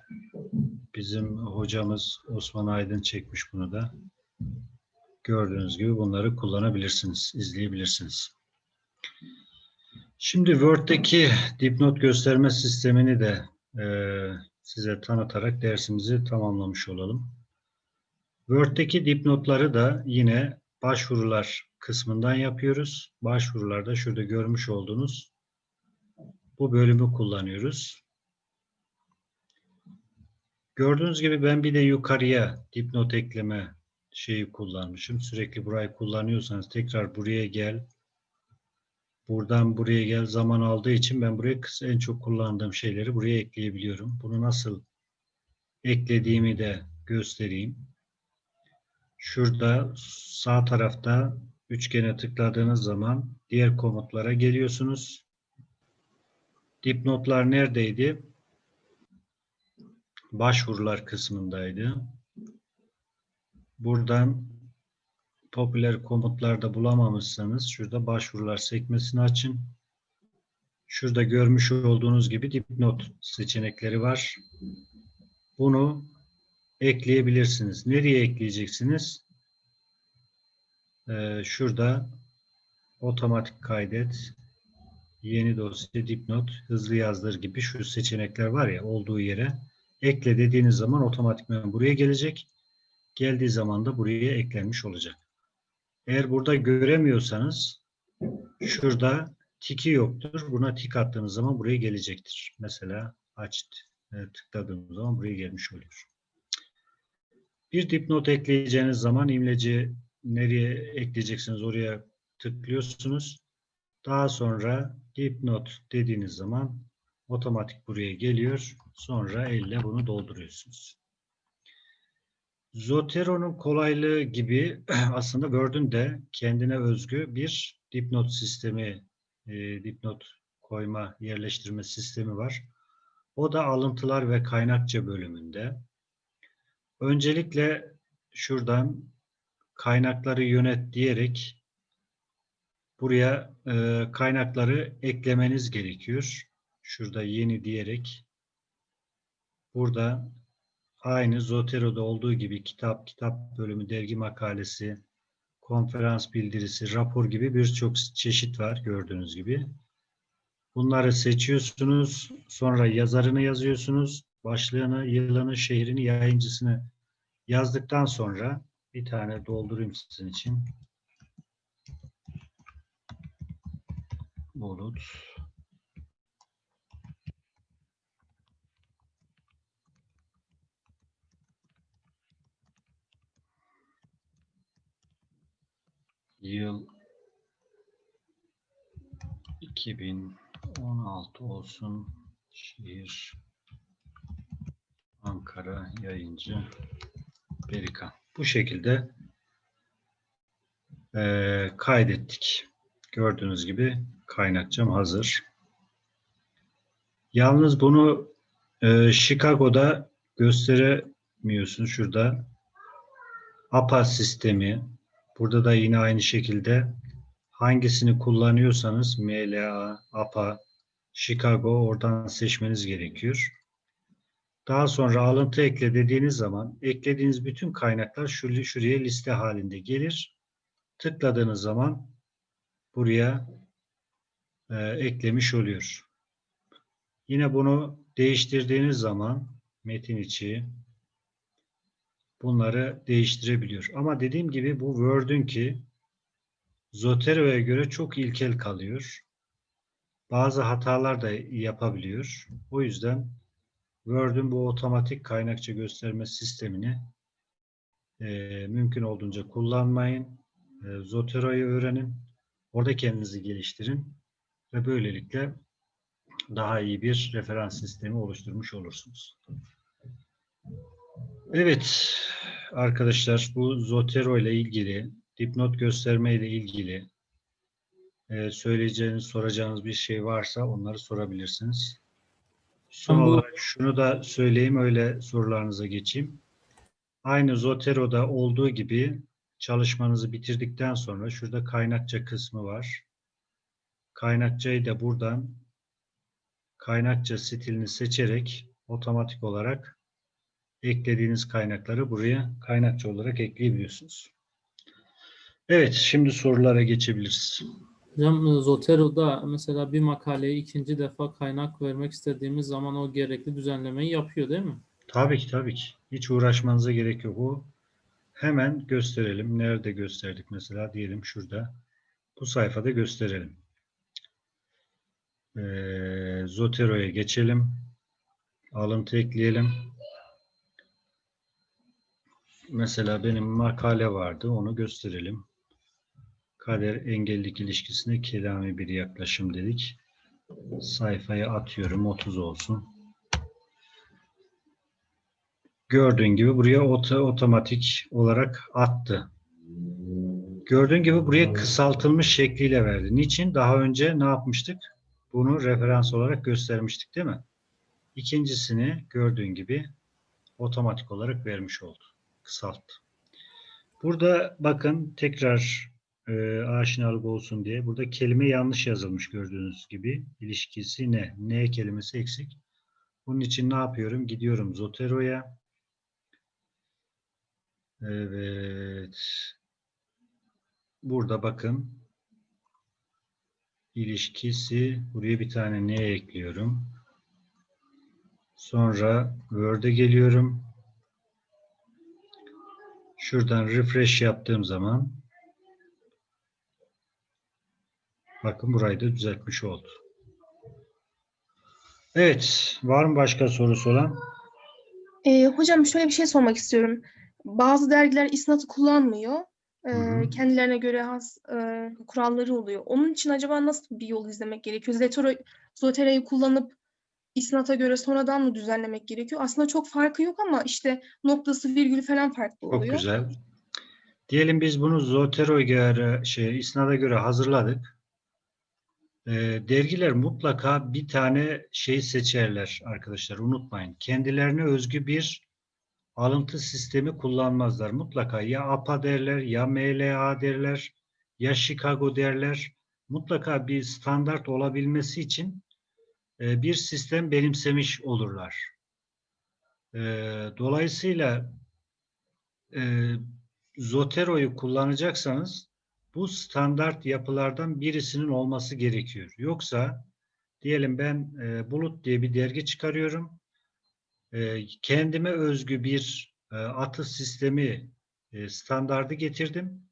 bizim hocamız Osman Aydın çekmiş bunu da. Gördüğünüz gibi bunları kullanabilirsiniz, izleyebilirsiniz. Şimdi Word'deki dipnot gösterme sistemini de e, size tanıtarak dersimizi tamamlamış olalım. Word'deki dipnotları da yine başvurular kısmından yapıyoruz. Başvurularda şurada görmüş olduğunuz bu bölümü kullanıyoruz. Gördüğünüz gibi ben bir de yukarıya dipnot ekleme şeyi kullanmışım. Sürekli burayı kullanıyorsanız tekrar buraya gel. Buradan buraya gel zaman aldığı için ben buraya en çok kullandığım şeyleri buraya ekleyebiliyorum. Bunu nasıl eklediğimi de göstereyim. Şurada sağ tarafta üçgene tıkladığınız zaman diğer komutlara geliyorsunuz. Dipnotlar neredeydi? Başvurular kısmındaydı. Buradan popüler komutlarda bulamamışsanız şurada başvurular sekmesini açın. Şurada görmüş olduğunuz gibi dipnot seçenekleri var. Bunu ekleyebilirsiniz. Nereye ekleyeceksiniz? Ee, şurada otomatik kaydet, yeni dosya, dipnot, hızlı yazdır gibi şu seçenekler var ya olduğu yere ekle dediğiniz zaman otomatikman buraya gelecek. Geldiği zaman da buraya eklenmiş olacak. Eğer burada göremiyorsanız şurada tiki yoktur. Buna tik attığınız zaman buraya gelecektir. Mesela aç e, tıkladığınız zaman buraya gelmiş oluyor. Bir dipnot ekleyeceğiniz zaman imleci nereye ekleyeceksiniz oraya tıklıyorsunuz. Daha sonra dipnot dediğiniz zaman otomatik buraya geliyor. Sonra elle bunu dolduruyorsunuz. Zotero'nun kolaylığı gibi aslında Word'ün de kendine özgü bir dipnot sistemi, e, dipnot koyma, yerleştirme sistemi var. O da alıntılar ve kaynakça bölümünde. Öncelikle şuradan kaynakları yönet diyerek buraya e, kaynakları eklemeniz gerekiyor. Şurada yeni diyerek burada aynı Zotero'da olduğu gibi kitap, kitap bölümü, dergi makalesi, konferans bildirisi, rapor gibi birçok çeşit var gördüğünüz gibi. Bunları seçiyorsunuz. Sonra yazarını yazıyorsunuz. Başlığını, yılını, şehrini, yayıncısını yazdıktan sonra bir tane doldurayım sizin için. Bulut. Yıl 2016 olsun. Şehir Ankara yayıncı Berika. Bu şekilde eee, kaydettik. Gördüğünüz gibi kaynakçam hazır. Yalnız bunu eee, Chicago'da gösteremiyorsun. Şurada APA sistemi. Burada da yine aynı şekilde hangisini kullanıyorsanız MLA, APA, Chicago oradan seçmeniz gerekiyor. Daha sonra alıntı ekle dediğiniz zaman eklediğiniz bütün kaynaklar şuraya, şuraya liste halinde gelir. Tıkladığınız zaman buraya e, eklemiş oluyor. Yine bunu değiştirdiğiniz zaman metin içi bunları değiştirebiliyor. Ama dediğim gibi bu Word'ün ki Zotero'ya göre çok ilkel kalıyor. Bazı hatalar da yapabiliyor. O yüzden Word'ün bu otomatik kaynakça gösterme sistemini e, mümkün olduğunca kullanmayın. E, Zotero'yu öğrenin. Orada kendinizi geliştirin. Ve böylelikle daha iyi bir referans sistemi oluşturmuş olursunuz. Evet arkadaşlar bu Zotero ile ilgili dipnot gösterme ile ilgili e, söyleyeceğiniz, soracağınız bir şey varsa onları sorabilirsiniz. Son olarak şunu da söyleyeyim öyle sorularınıza geçeyim. Aynı Zotero'da olduğu gibi çalışmanızı bitirdikten sonra şurada kaynakça kısmı var. Kaynakçayı da buradan kaynakça stilini seçerek otomatik olarak eklediğiniz kaynakları buraya kaynakça olarak ekleyebiliyorsunuz. Evet, şimdi sorulara geçebiliriz. Hocam Zotero'da mesela bir makaleye ikinci defa kaynak vermek istediğimiz zaman o gerekli düzenlemeyi yapıyor değil mi? Tabii ki, tabii ki. Hiç uğraşmanıza gerek yok. O hemen gösterelim. Nerede gösterdik mesela? Diyelim şurada. Bu sayfada gösterelim. Ee, Zotero'ya geçelim. Alıntı ekleyelim. Mesela benim makale vardı. Onu gösterelim. Kader engellilik ilişkisine kelami bir yaklaşım dedik. Sayfaya atıyorum. 30 olsun. Gördüğün gibi buraya oto, otomatik olarak attı. Gördüğün gibi buraya kısaltılmış şekliyle verdi. Niçin? Daha önce ne yapmıştık? Bunu referans olarak göstermiştik değil mi? İkincisini gördüğün gibi otomatik olarak vermiş oldu. Kısalttı. Burada bakın tekrar e, aşinalık olsun diye. Burada kelime yanlış yazılmış gördüğünüz gibi. İlişkisi ne? Ne kelimesi eksik. Bunun için ne yapıyorum? Gidiyorum Zotero'ya. Evet. Burada bakın. İlişkisi. Buraya bir tane ne ekliyorum. Sonra Word'e geliyorum. Şuradan refresh yaptığım zaman bakın burayı da düzeltmiş oldu. Evet. Var mı başka sorusu olan? Ee, hocam şöyle bir şey sormak istiyorum. Bazı dergiler isnatı kullanmıyor. Ee, Hı hı. kendilerine göre has e, kuralları oluyor. Onun için acaba nasıl bir yol izlemek gerekiyor? Zetero, Zotero'yu kullanıp isnata göre sonradan mı düzenlemek gerekiyor? Aslında çok farkı yok ama işte noktası virgülü falan farklı Çok oluyor. güzel. Diyelim biz bunu Zotero'ya göre, şey, isnada göre hazırladık. Ee, dergiler mutlaka bir tane şey seçerler arkadaşlar. Unutmayın. Kendilerine özgü bir alıntı sistemi kullanmazlar. Mutlaka ya APA derler, ya MLA derler, ya Chicago derler. Mutlaka bir standart olabilmesi için e, bir sistem benimsemiş olurlar. E, dolayısıyla e, Zotero'yu kullanacaksanız bu standart yapılardan birisinin olması gerekiyor. Yoksa diyelim ben e, Bulut diye bir dergi çıkarıyorum. E, kendime özgü bir e, atı sistemi e, standardı getirdim.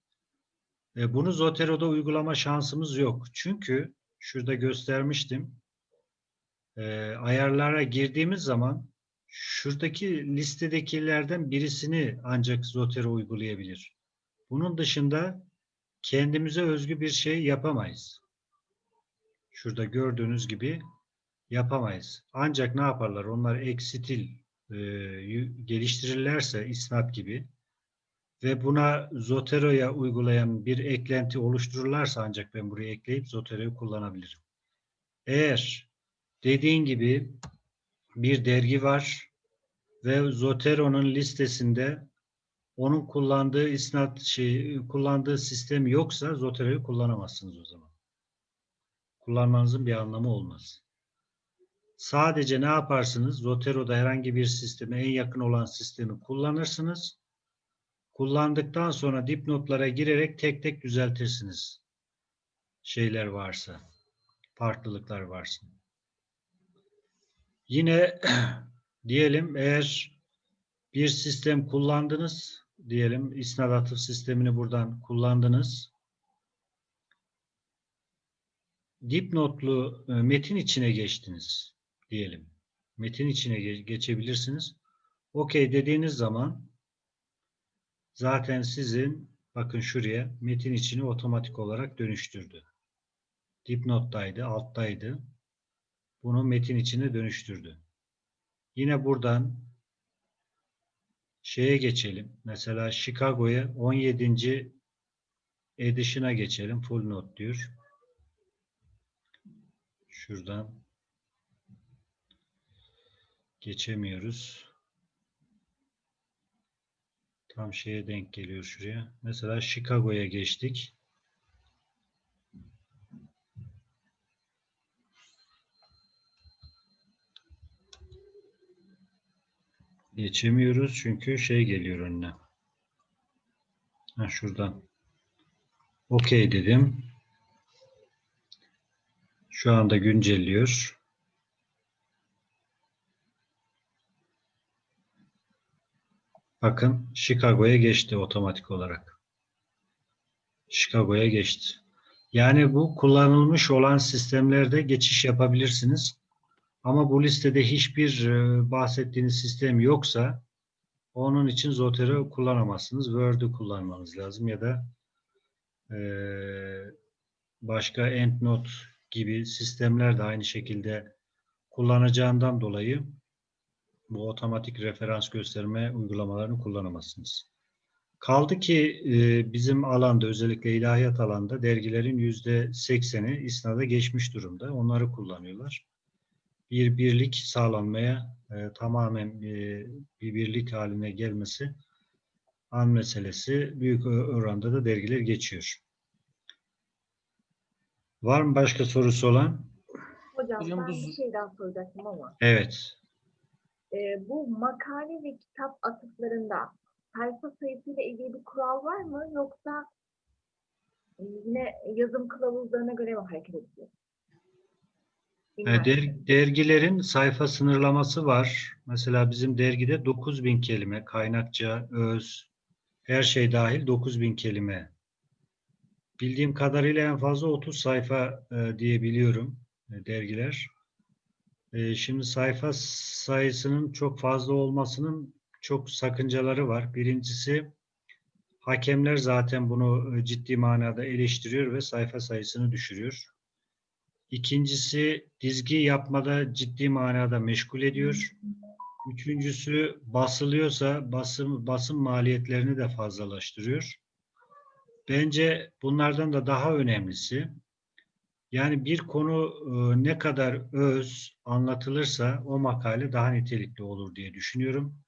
E, bunu Zotero'da uygulama şansımız yok. Çünkü şurada göstermiştim. E, ayarlara girdiğimiz zaman şuradaki listedekilerden birisini ancak Zotero uygulayabilir. Bunun dışında kendimize özgü bir şey yapamayız. Şurada gördüğünüz gibi yapamayız. Ancak ne yaparlar? Onlar eksitil e, geliştirirlerse isnat gibi ve buna Zotero'ya uygulayan bir eklenti oluştururlarsa ancak ben buraya ekleyip Zotero'yu kullanabilirim. Eğer dediğin gibi bir dergi var ve Zotero'nun listesinde onun kullandığı isnat şey kullandığı sistem yoksa Zotero'yu kullanamazsınız o zaman. Kullanmanızın bir anlamı olmaz. Sadece ne yaparsınız? Zotero'da herhangi bir sisteme en yakın olan sistemi kullanırsınız. Kullandıktan sonra dipnotlara girerek tek tek düzeltirsiniz. Şeyler varsa, farklılıklar varsa. Yine diyelim eğer bir sistem kullandınız, diyelim isnat sistemini buradan kullandınız. Dipnotlu e, metin içine geçtiniz diyelim. Metin içine ge- geçebilirsiniz. Okey dediğiniz zaman zaten sizin bakın şuraya metin içini otomatik olarak dönüştürdü. Dipnottaydı, alttaydı. Bunu metin içine dönüştürdü. Yine buradan şeye geçelim. Mesela Chicago'ya 17. edition'a geçelim. Full note diyor. Şuradan geçemiyoruz. Tam şeye denk geliyor şuraya. Mesela Chicago'ya geçtik. Geçemiyoruz çünkü şey geliyor önüne. Ha, şuradan. Okey dedim. Şu anda güncelliyor. Bakın Chicago'ya geçti otomatik olarak. Chicago'ya geçti. Yani bu kullanılmış olan sistemlerde geçiş yapabilirsiniz. Ama bu listede hiçbir e, bahsettiğiniz sistem yoksa onun için Zotero kullanamazsınız. Word'ü kullanmanız lazım ya da e, başka EndNote gibi sistemler de aynı şekilde kullanacağından dolayı bu otomatik referans gösterme uygulamalarını kullanamazsınız. Kaldı ki e, bizim alanda özellikle ilahiyat alanda dergilerin yüzde sekseni isnada geçmiş durumda. Onları kullanıyorlar. Bir birlik sağlanmaya e, tamamen e, bir birlik haline gelmesi an meselesi büyük oranda da dergiler geçiyor. Var mı başka sorusu olan? Hocam, Hocam ben bu bir şey daha soracaktım ama. Evet. e, bu makale ve kitap atıflarında sayfa sayısıyla ilgili bir kural var mı? Yoksa yine yazım kılavuzlarına göre mi hareket ediyor? E, Bilmem. der- dergilerin sayfa sınırlaması var. Mesela bizim dergide 9000 kelime, kaynakça, öz, her şey dahil 9000 kelime. Bildiğim kadarıyla en fazla 30 sayfa e, diyebiliyorum e, dergiler. E, şimdi sayfa sayısının çok fazla olmasının çok sakıncaları var. Birincisi hakemler zaten bunu e, ciddi manada eleştiriyor ve sayfa sayısını düşürüyor. İkincisi dizgi yapmada ciddi manada meşgul ediyor. Üçüncüsü basılıyorsa basım, basım maliyetlerini de fazlalaştırıyor. Bence bunlardan da daha önemlisi yani bir konu e, ne kadar öz anlatılırsa o makale daha nitelikli olur diye düşünüyorum.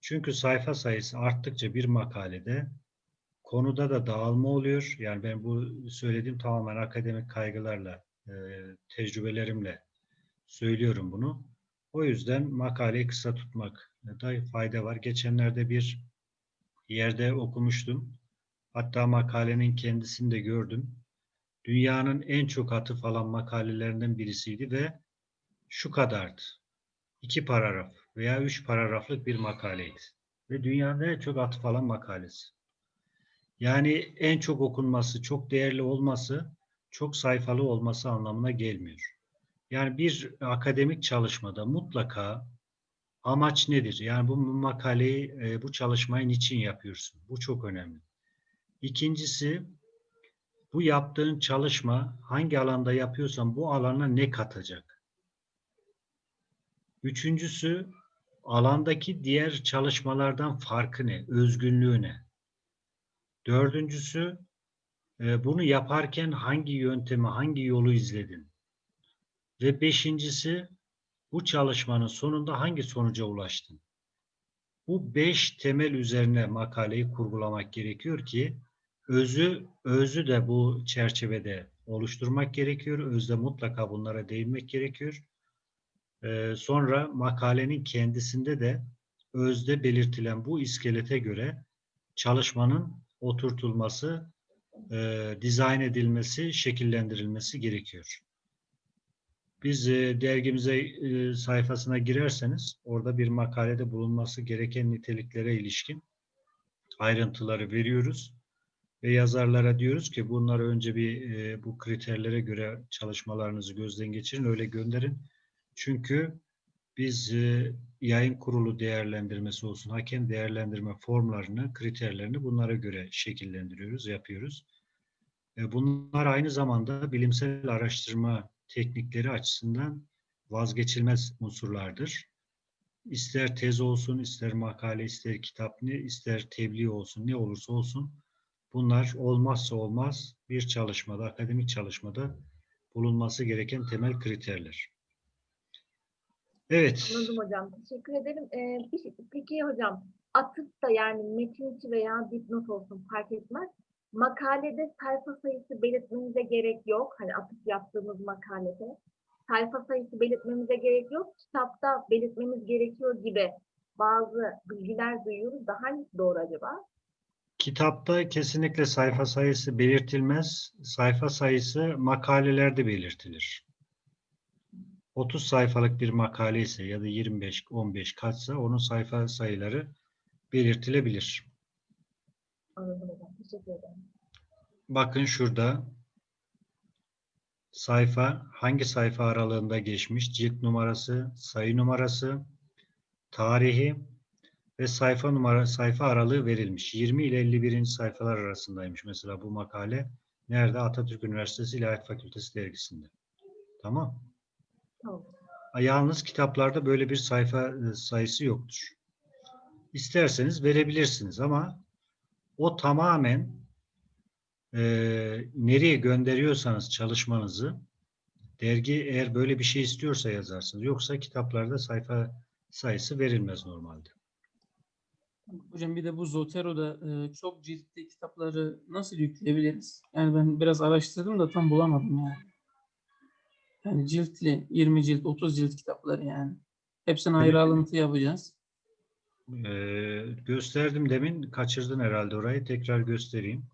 Çünkü sayfa sayısı arttıkça bir makalede konuda da dağılma oluyor. Yani ben bu söylediğim tamamen akademik kaygılarla, e, tecrübelerimle söylüyorum bunu. O yüzden makaleyi kısa tutmak da fayda var. Geçenlerde bir yerde okumuştum. Hatta makalenin kendisini de gördüm. Dünyanın en çok atıf alan makalelerinden birisiydi ve şu kadardı. İki paragraf veya üç paragraflık bir makaleydi. Ve dünyanın en çok atıf alan makalesi. Yani en çok okunması, çok değerli olması, çok sayfalı olması anlamına gelmiyor. Yani bir akademik çalışmada mutlaka amaç nedir? Yani bu makaleyi, e, bu çalışmayı niçin yapıyorsun? Bu çok önemli. İkincisi, bu yaptığın çalışma hangi alanda yapıyorsan bu alana ne katacak? Üçüncüsü, alandaki diğer çalışmalardan farkı ne? Özgünlüğü ne? Dördüncüsü, bunu yaparken hangi yöntemi, hangi yolu izledin? Ve beşincisi, bu çalışmanın sonunda hangi sonuca ulaştın? Bu beş temel üzerine makaleyi kurgulamak gerekiyor ki özü özü de bu çerçevede oluşturmak gerekiyor. Özde mutlaka bunlara değinmek gerekiyor. Ee, sonra makalenin kendisinde de özde belirtilen bu iskelete göre çalışmanın oturtulması, e, dizayn edilmesi, şekillendirilmesi gerekiyor. Biz e, dergimize e, sayfasına girerseniz orada bir makalede bulunması gereken niteliklere ilişkin ayrıntıları veriyoruz ve yazarlara diyoruz ki bunları önce bir e, bu kriterlere göre çalışmalarınızı gözden geçirin öyle gönderin. Çünkü biz e, yayın kurulu değerlendirmesi olsun, hakem değerlendirme formlarını, kriterlerini bunlara göre şekillendiriyoruz, yapıyoruz. E, bunlar aynı zamanda bilimsel araştırma teknikleri açısından vazgeçilmez unsurlardır. İster tez olsun, ister makale, ister kitap, ne, ister tebliğ olsun, ne olursa olsun bunlar olmazsa olmaz bir çalışmada, akademik çalışmada bulunması gereken temel kriterler. Evet, Anladım hocam. Teşekkür ederim. Ee, bir şey- peki hocam atıf da yani metin içi veya dipnot olsun fark etmez. Makalede sayfa sayısı belirtmemize gerek yok. Hani atıf yaptığımız makalede. Sayfa sayısı belirtmemize gerek yok. Kitapta belirtmemiz gerekiyor gibi bazı bilgiler duyuyoruz. Daha hangisi doğru acaba? kitapta kesinlikle sayfa sayısı belirtilmez. Sayfa sayısı makalelerde belirtilir. 30 sayfalık bir makale ise ya da 25, 15 kaçsa onun sayfa sayıları belirtilebilir. Anladım hocam. Teşekkür ederim. Bakın şurada sayfa hangi sayfa aralığında geçmiş, cilt numarası, sayı numarası, tarihi ve sayfa numara sayfa aralığı verilmiş. 20 ile 51. sayfalar arasındaymış mesela bu makale. Nerede? Atatürk Üniversitesi İlahiyat Fakültesi dergisinde. Tamam. Yalnız kitaplarda böyle bir sayfa e, sayısı yoktur. İsterseniz verebilirsiniz ama o tamamen e, nereye gönderiyorsanız çalışmanızı dergi eğer böyle bir şey istiyorsa yazarsınız. Yoksa kitaplarda sayfa sayısı verilmez normalde. Hocam bir de bu Zotero'da e, çok ciltli kitapları nasıl yükleyebiliriz? Yani ben biraz araştırdım da tam bulamadım yani. Yani ciltli, 20 cilt, 30 cilt kitapları yani. Hepsine ayrı Evet. alıntı yapacağız. Ee, gösterdim demin. Kaçırdın herhalde orayı. Tekrar göstereyim.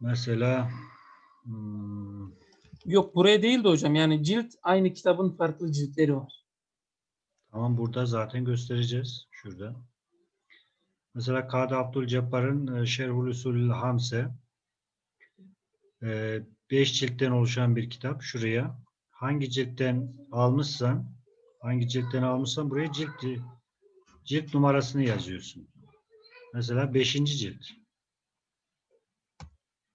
Mesela hmm, Yok buraya değil de hocam. Yani cilt aynı kitabın farklı ciltleri var. Tamam burada zaten göstereceğiz. Şurada. Mesela Kadı Abdülcebbar'ın e, Şerhul Usulül Hamse 5 ciltten oluşan bir kitap. Şuraya hangi ciltten almışsan hangi ciltten almışsan buraya cilt cilt numarasını yazıyorsun. Mesela 5. cilt.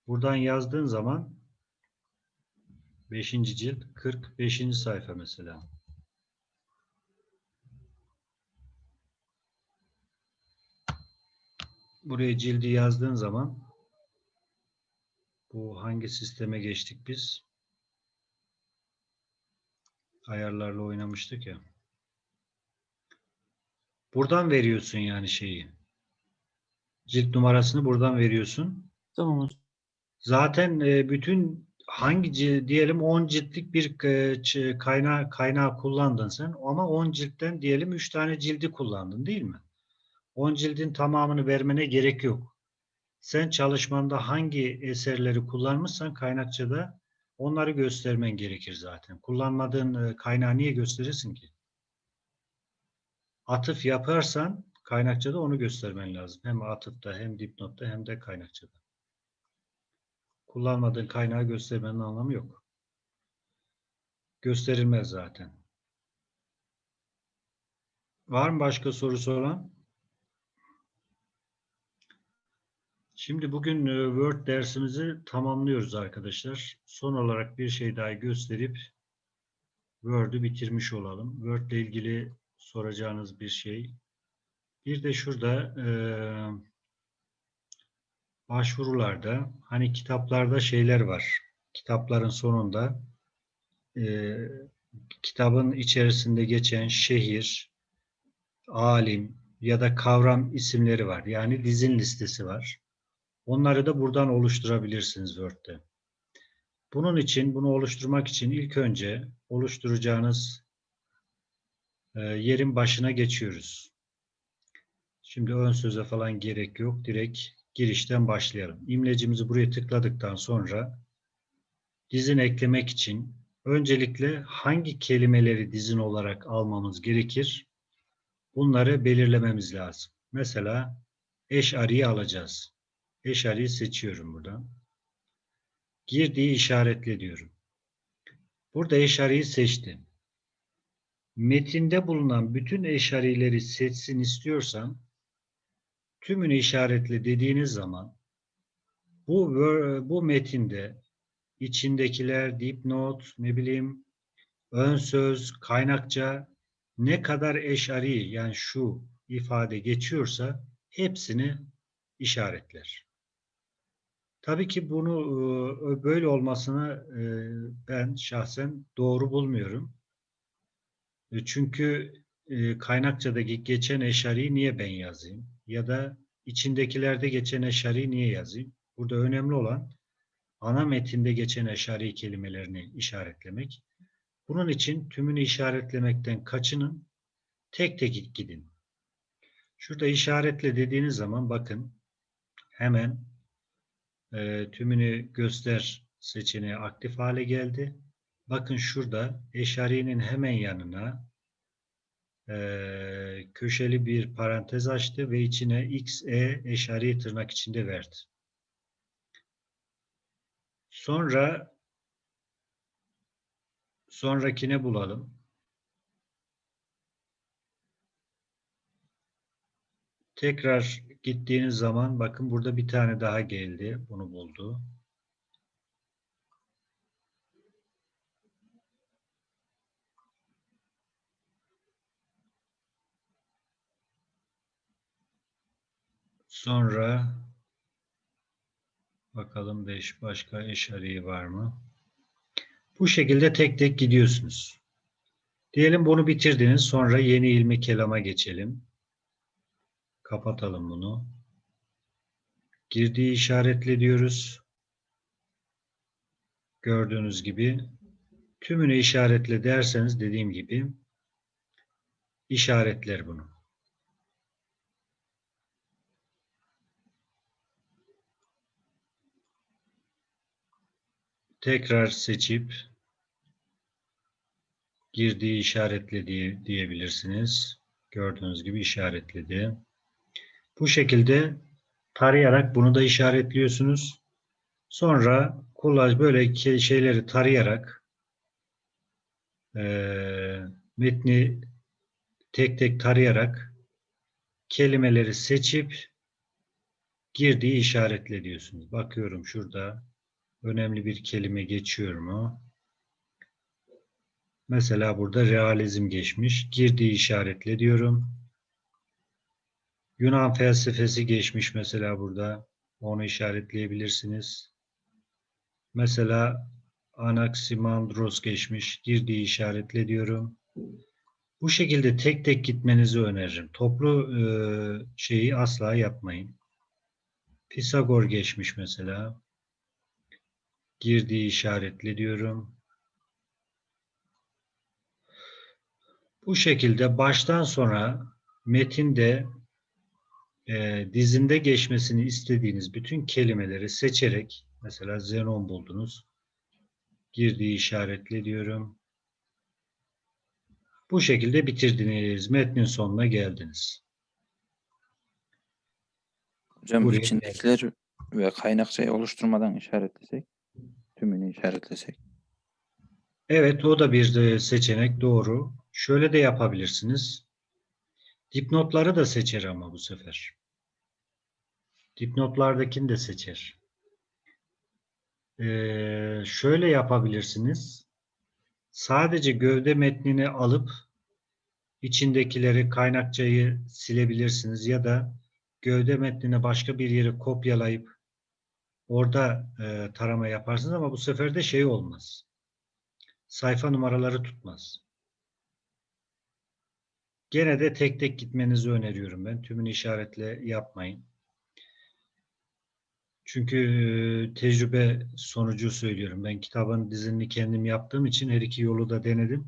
Buradan yazdığın zaman 5. cilt 45. sayfa mesela. Buraya cildi yazdığın zaman bu hangi sisteme geçtik biz? Ayarlarla oynamıştık ya. Buradan veriyorsun yani şeyi. Cilt numarasını buradan veriyorsun. Tamam hocam. Zaten e, bütün hangi cil- diyelim 10 ciltlik bir e, kaynağı kaynağı kullandın sen ama 10 ciltten diyelim 3 tane cildi kullandın değil mi? 10 cildin tamamını vermene gerek yok. Sen çalışmanda hangi eserleri kullanmışsan kaynakçada onları göstermen gerekir zaten. Kullanmadığın e, kaynağı niye gösterirsin ki? Atıf yaparsan kaynakçada onu göstermen lazım. Hem atıfta hem dipnotta hem de kaynakçada. Kullanmadığın kaynağı göstermenin anlamı yok. Gösterilmez zaten. Var mı başka sorusu olan? Şimdi bugün e, Word dersimizi tamamlıyoruz arkadaşlar. Son olarak bir şey daha gösterip Word'ü bitirmiş olalım. Word ile ilgili soracağınız bir şey. Bir de şurada e, başvurularda hani kitaplarda şeyler var. Kitapların sonunda e, kitabın içerisinde geçen şehir, alim ya da kavram isimleri var. Yani dizin listesi var. Onları da buradan oluşturabilirsiniz Word'de. Bunun için, bunu oluşturmak için ilk önce oluşturacağınız e, yerin başına geçiyoruz. Şimdi ön söze falan gerek yok. Direkt girişten başlayalım. İmlecimizi buraya tıkladıktan sonra dizin eklemek için öncelikle hangi kelimeleri dizin olarak almamız gerekir? Bunları belirlememiz lazım. Mesela eşariyi alacağız. Eşariyi seçiyorum buradan. Girdiği işaretle diyorum. Burada eşariyi seçtim. Metinde bulunan bütün eşarileri seçsin istiyorsam tümünü işaretle dediğiniz zaman bu bu metinde içindekiler dipnot, ne bileyim ön söz, kaynakça ne kadar eşari yani şu ifade geçiyorsa hepsini işaretler. Tabii ki bunu e, böyle olmasını e, ben şahsen doğru bulmuyorum. E, Çünkü e, kaynakçadaki geçen eşariyi niye ben yazayım? Ya da içindekilerde geçen eşariyi niye yazayım? Burada önemli olan ana metinde geçen eşari kelimelerini işaretlemek. Bunun için tümünü işaretlemekten kaçının, tek tek gidin. Şurada işaretle dediğiniz zaman bakın hemen e, tümünü göster seçeneği aktif hale geldi. Bakın şurada eşarinin hemen yanına e, köşeli bir parantez açtı ve içine x, e eşari tırnak içinde verdi. Sonra sonrakine bulalım. Tekrar gittiğiniz zaman bakın burada bir tane daha geldi. Bunu buldu. Sonra bakalım 5 başka eşariği var mı? Bu şekilde tek tek gidiyorsunuz. Diyelim bunu bitirdiniz. Sonra yeni ilmi kelama geçelim. Kapatalım bunu. Girdiği işaretle diyoruz. gördüğünüz gibi tümünü işaretle derseniz dediğim gibi işaretler bunu. Tekrar seçip girdiği işaretle diye, diyebilirsiniz. Gördüğünüz gibi işaretledi. Bu şekilde tarayarak bunu da işaretliyorsunuz. Sonra kolaj böyle şeyleri tarayarak eee, metni tek tek tarayarak kelimeleri seçip girdiği işaretle diyorsunuz. Bakıyorum şurada önemli bir kelime geçiyor mu? Mesela burada realizm geçmiş. Girdiği işaretle diyorum. Yunan felsefesi geçmiş mesela burada. Onu işaretleyebilirsiniz. Mesela Anaximandros geçmiş. Girdiği işaretle diyorum. Bu şekilde tek tek gitmenizi öneririm. Toplu e, şeyi asla yapmayın. Pisagor geçmiş mesela. Girdiği işaretle diyorum. Bu şekilde baştan sona metinde e, dizinde geçmesini istediğiniz bütün kelimeleri seçerek mesela Zenon buldunuz. Girdiği işaretle diyorum. Bu şekilde bitirdiniz. Metnin sonuna geldiniz. Hocam Buraya içindekiler ve kaynakçayı oluşturmadan işaretlesek, tümünü işaretlesek. Evet, o da bir seçenek doğru. Şöyle de yapabilirsiniz. Dipnotları da seçer ama bu sefer. Dipnotlardakini de seçer. Ee, şöyle yapabilirsiniz. Sadece gövde metnini alıp içindekileri kaynakçayı silebilirsiniz ya da gövde metnini başka bir yere kopyalayıp orada e, tarama yaparsınız ama bu sefer de şey olmaz sayfa numaraları tutmaz. Gene de tek tek gitmenizi öneriyorum ben. Tümünü işaretle yapmayın. Çünkü tecrübe sonucu söylüyorum. Ben kitabın dizini kendim yaptığım için her iki yolu da denedim.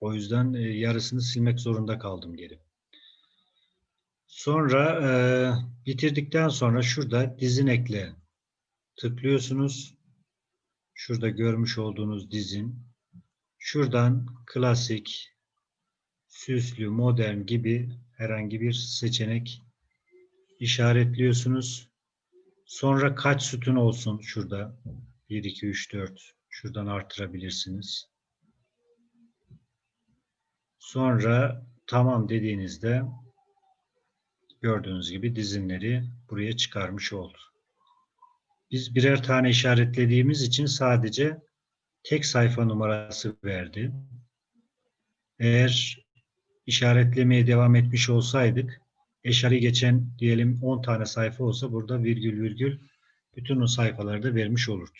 O yüzden yarısını silmek zorunda kaldım geri. Sonra e, bitirdikten sonra şurada dizin ekle tıklıyorsunuz. Şurada görmüş olduğunuz dizin. Şuradan klasik, süslü, modern gibi herhangi bir seçenek işaretliyorsunuz. Sonra kaç sütun olsun şurada? 1, 2, 3, 4. Şuradan artırabilirsiniz. Sonra tamam dediğinizde gördüğünüz gibi dizinleri buraya çıkarmış oldu. Biz birer tane işaretlediğimiz için sadece tek sayfa numarası verdi. Eğer işaretlemeye devam etmiş olsaydık eşari geçen diyelim 10 tane sayfa olsa burada virgül virgül bütün o sayfaları da vermiş olurdu.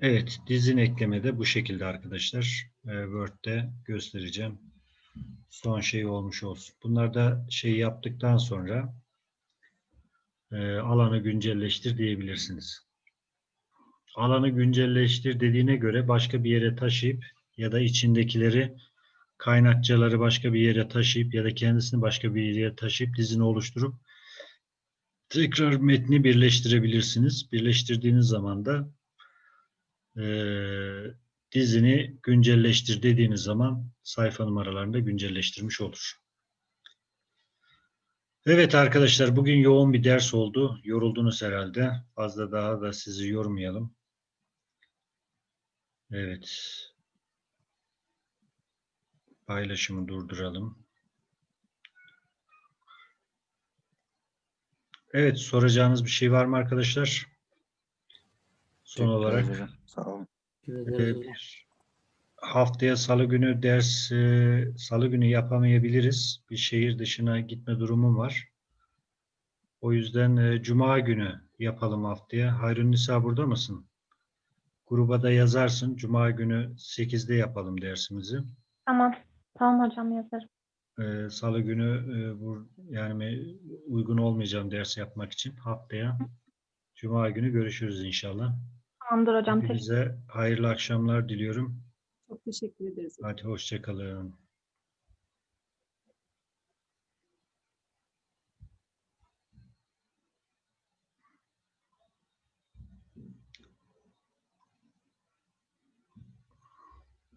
Evet, dizin eklemede bu şekilde arkadaşlar. Ee, Word'de göstereceğim. Son şey olmuş olsun. Bunlar da şey yaptıktan sonra e, alanı güncelleştir diyebilirsiniz. Alanı güncelleştir dediğine göre başka bir yere taşıyıp ya da içindekileri kaynakçaları başka bir yere taşıyıp ya da kendisini başka bir yere taşıyıp dizini oluşturup tekrar metni birleştirebilirsiniz. Birleştirdiğiniz zaman da e, dizini güncelleştir dediğiniz zaman sayfa numaralarını da güncelleştirmiş olur. Evet arkadaşlar bugün yoğun bir ders oldu. Yoruldunuz herhalde. Fazla daha da sizi yormayalım. Evet. Paylaşımı durduralım. Evet soracağınız bir şey var mı arkadaşlar? Son Teşekkür olarak ederiz hocam. Sağ olun. Bir haftaya salı günü ders e, salı günü yapamayabiliriz. Bir şehir dışına gitme durumum var. O yüzden e, cuma günü yapalım haftaya. Hayrun Nisa burada mısın? Gruba da yazarsın. Cuma günü 8'de yapalım dersimizi. Tamam. Tamam hocam yazarım. e, Salı günü e, bu yani uygun olmayacağım ders yapmak için haftaya Cuma günü görüşürüz inşallah. Tamamdır hocam. Teşekkür Hepinize hayırlı akşamlar diliyorum. Çok teşekkür ederiz. Hadi hoşça kalın.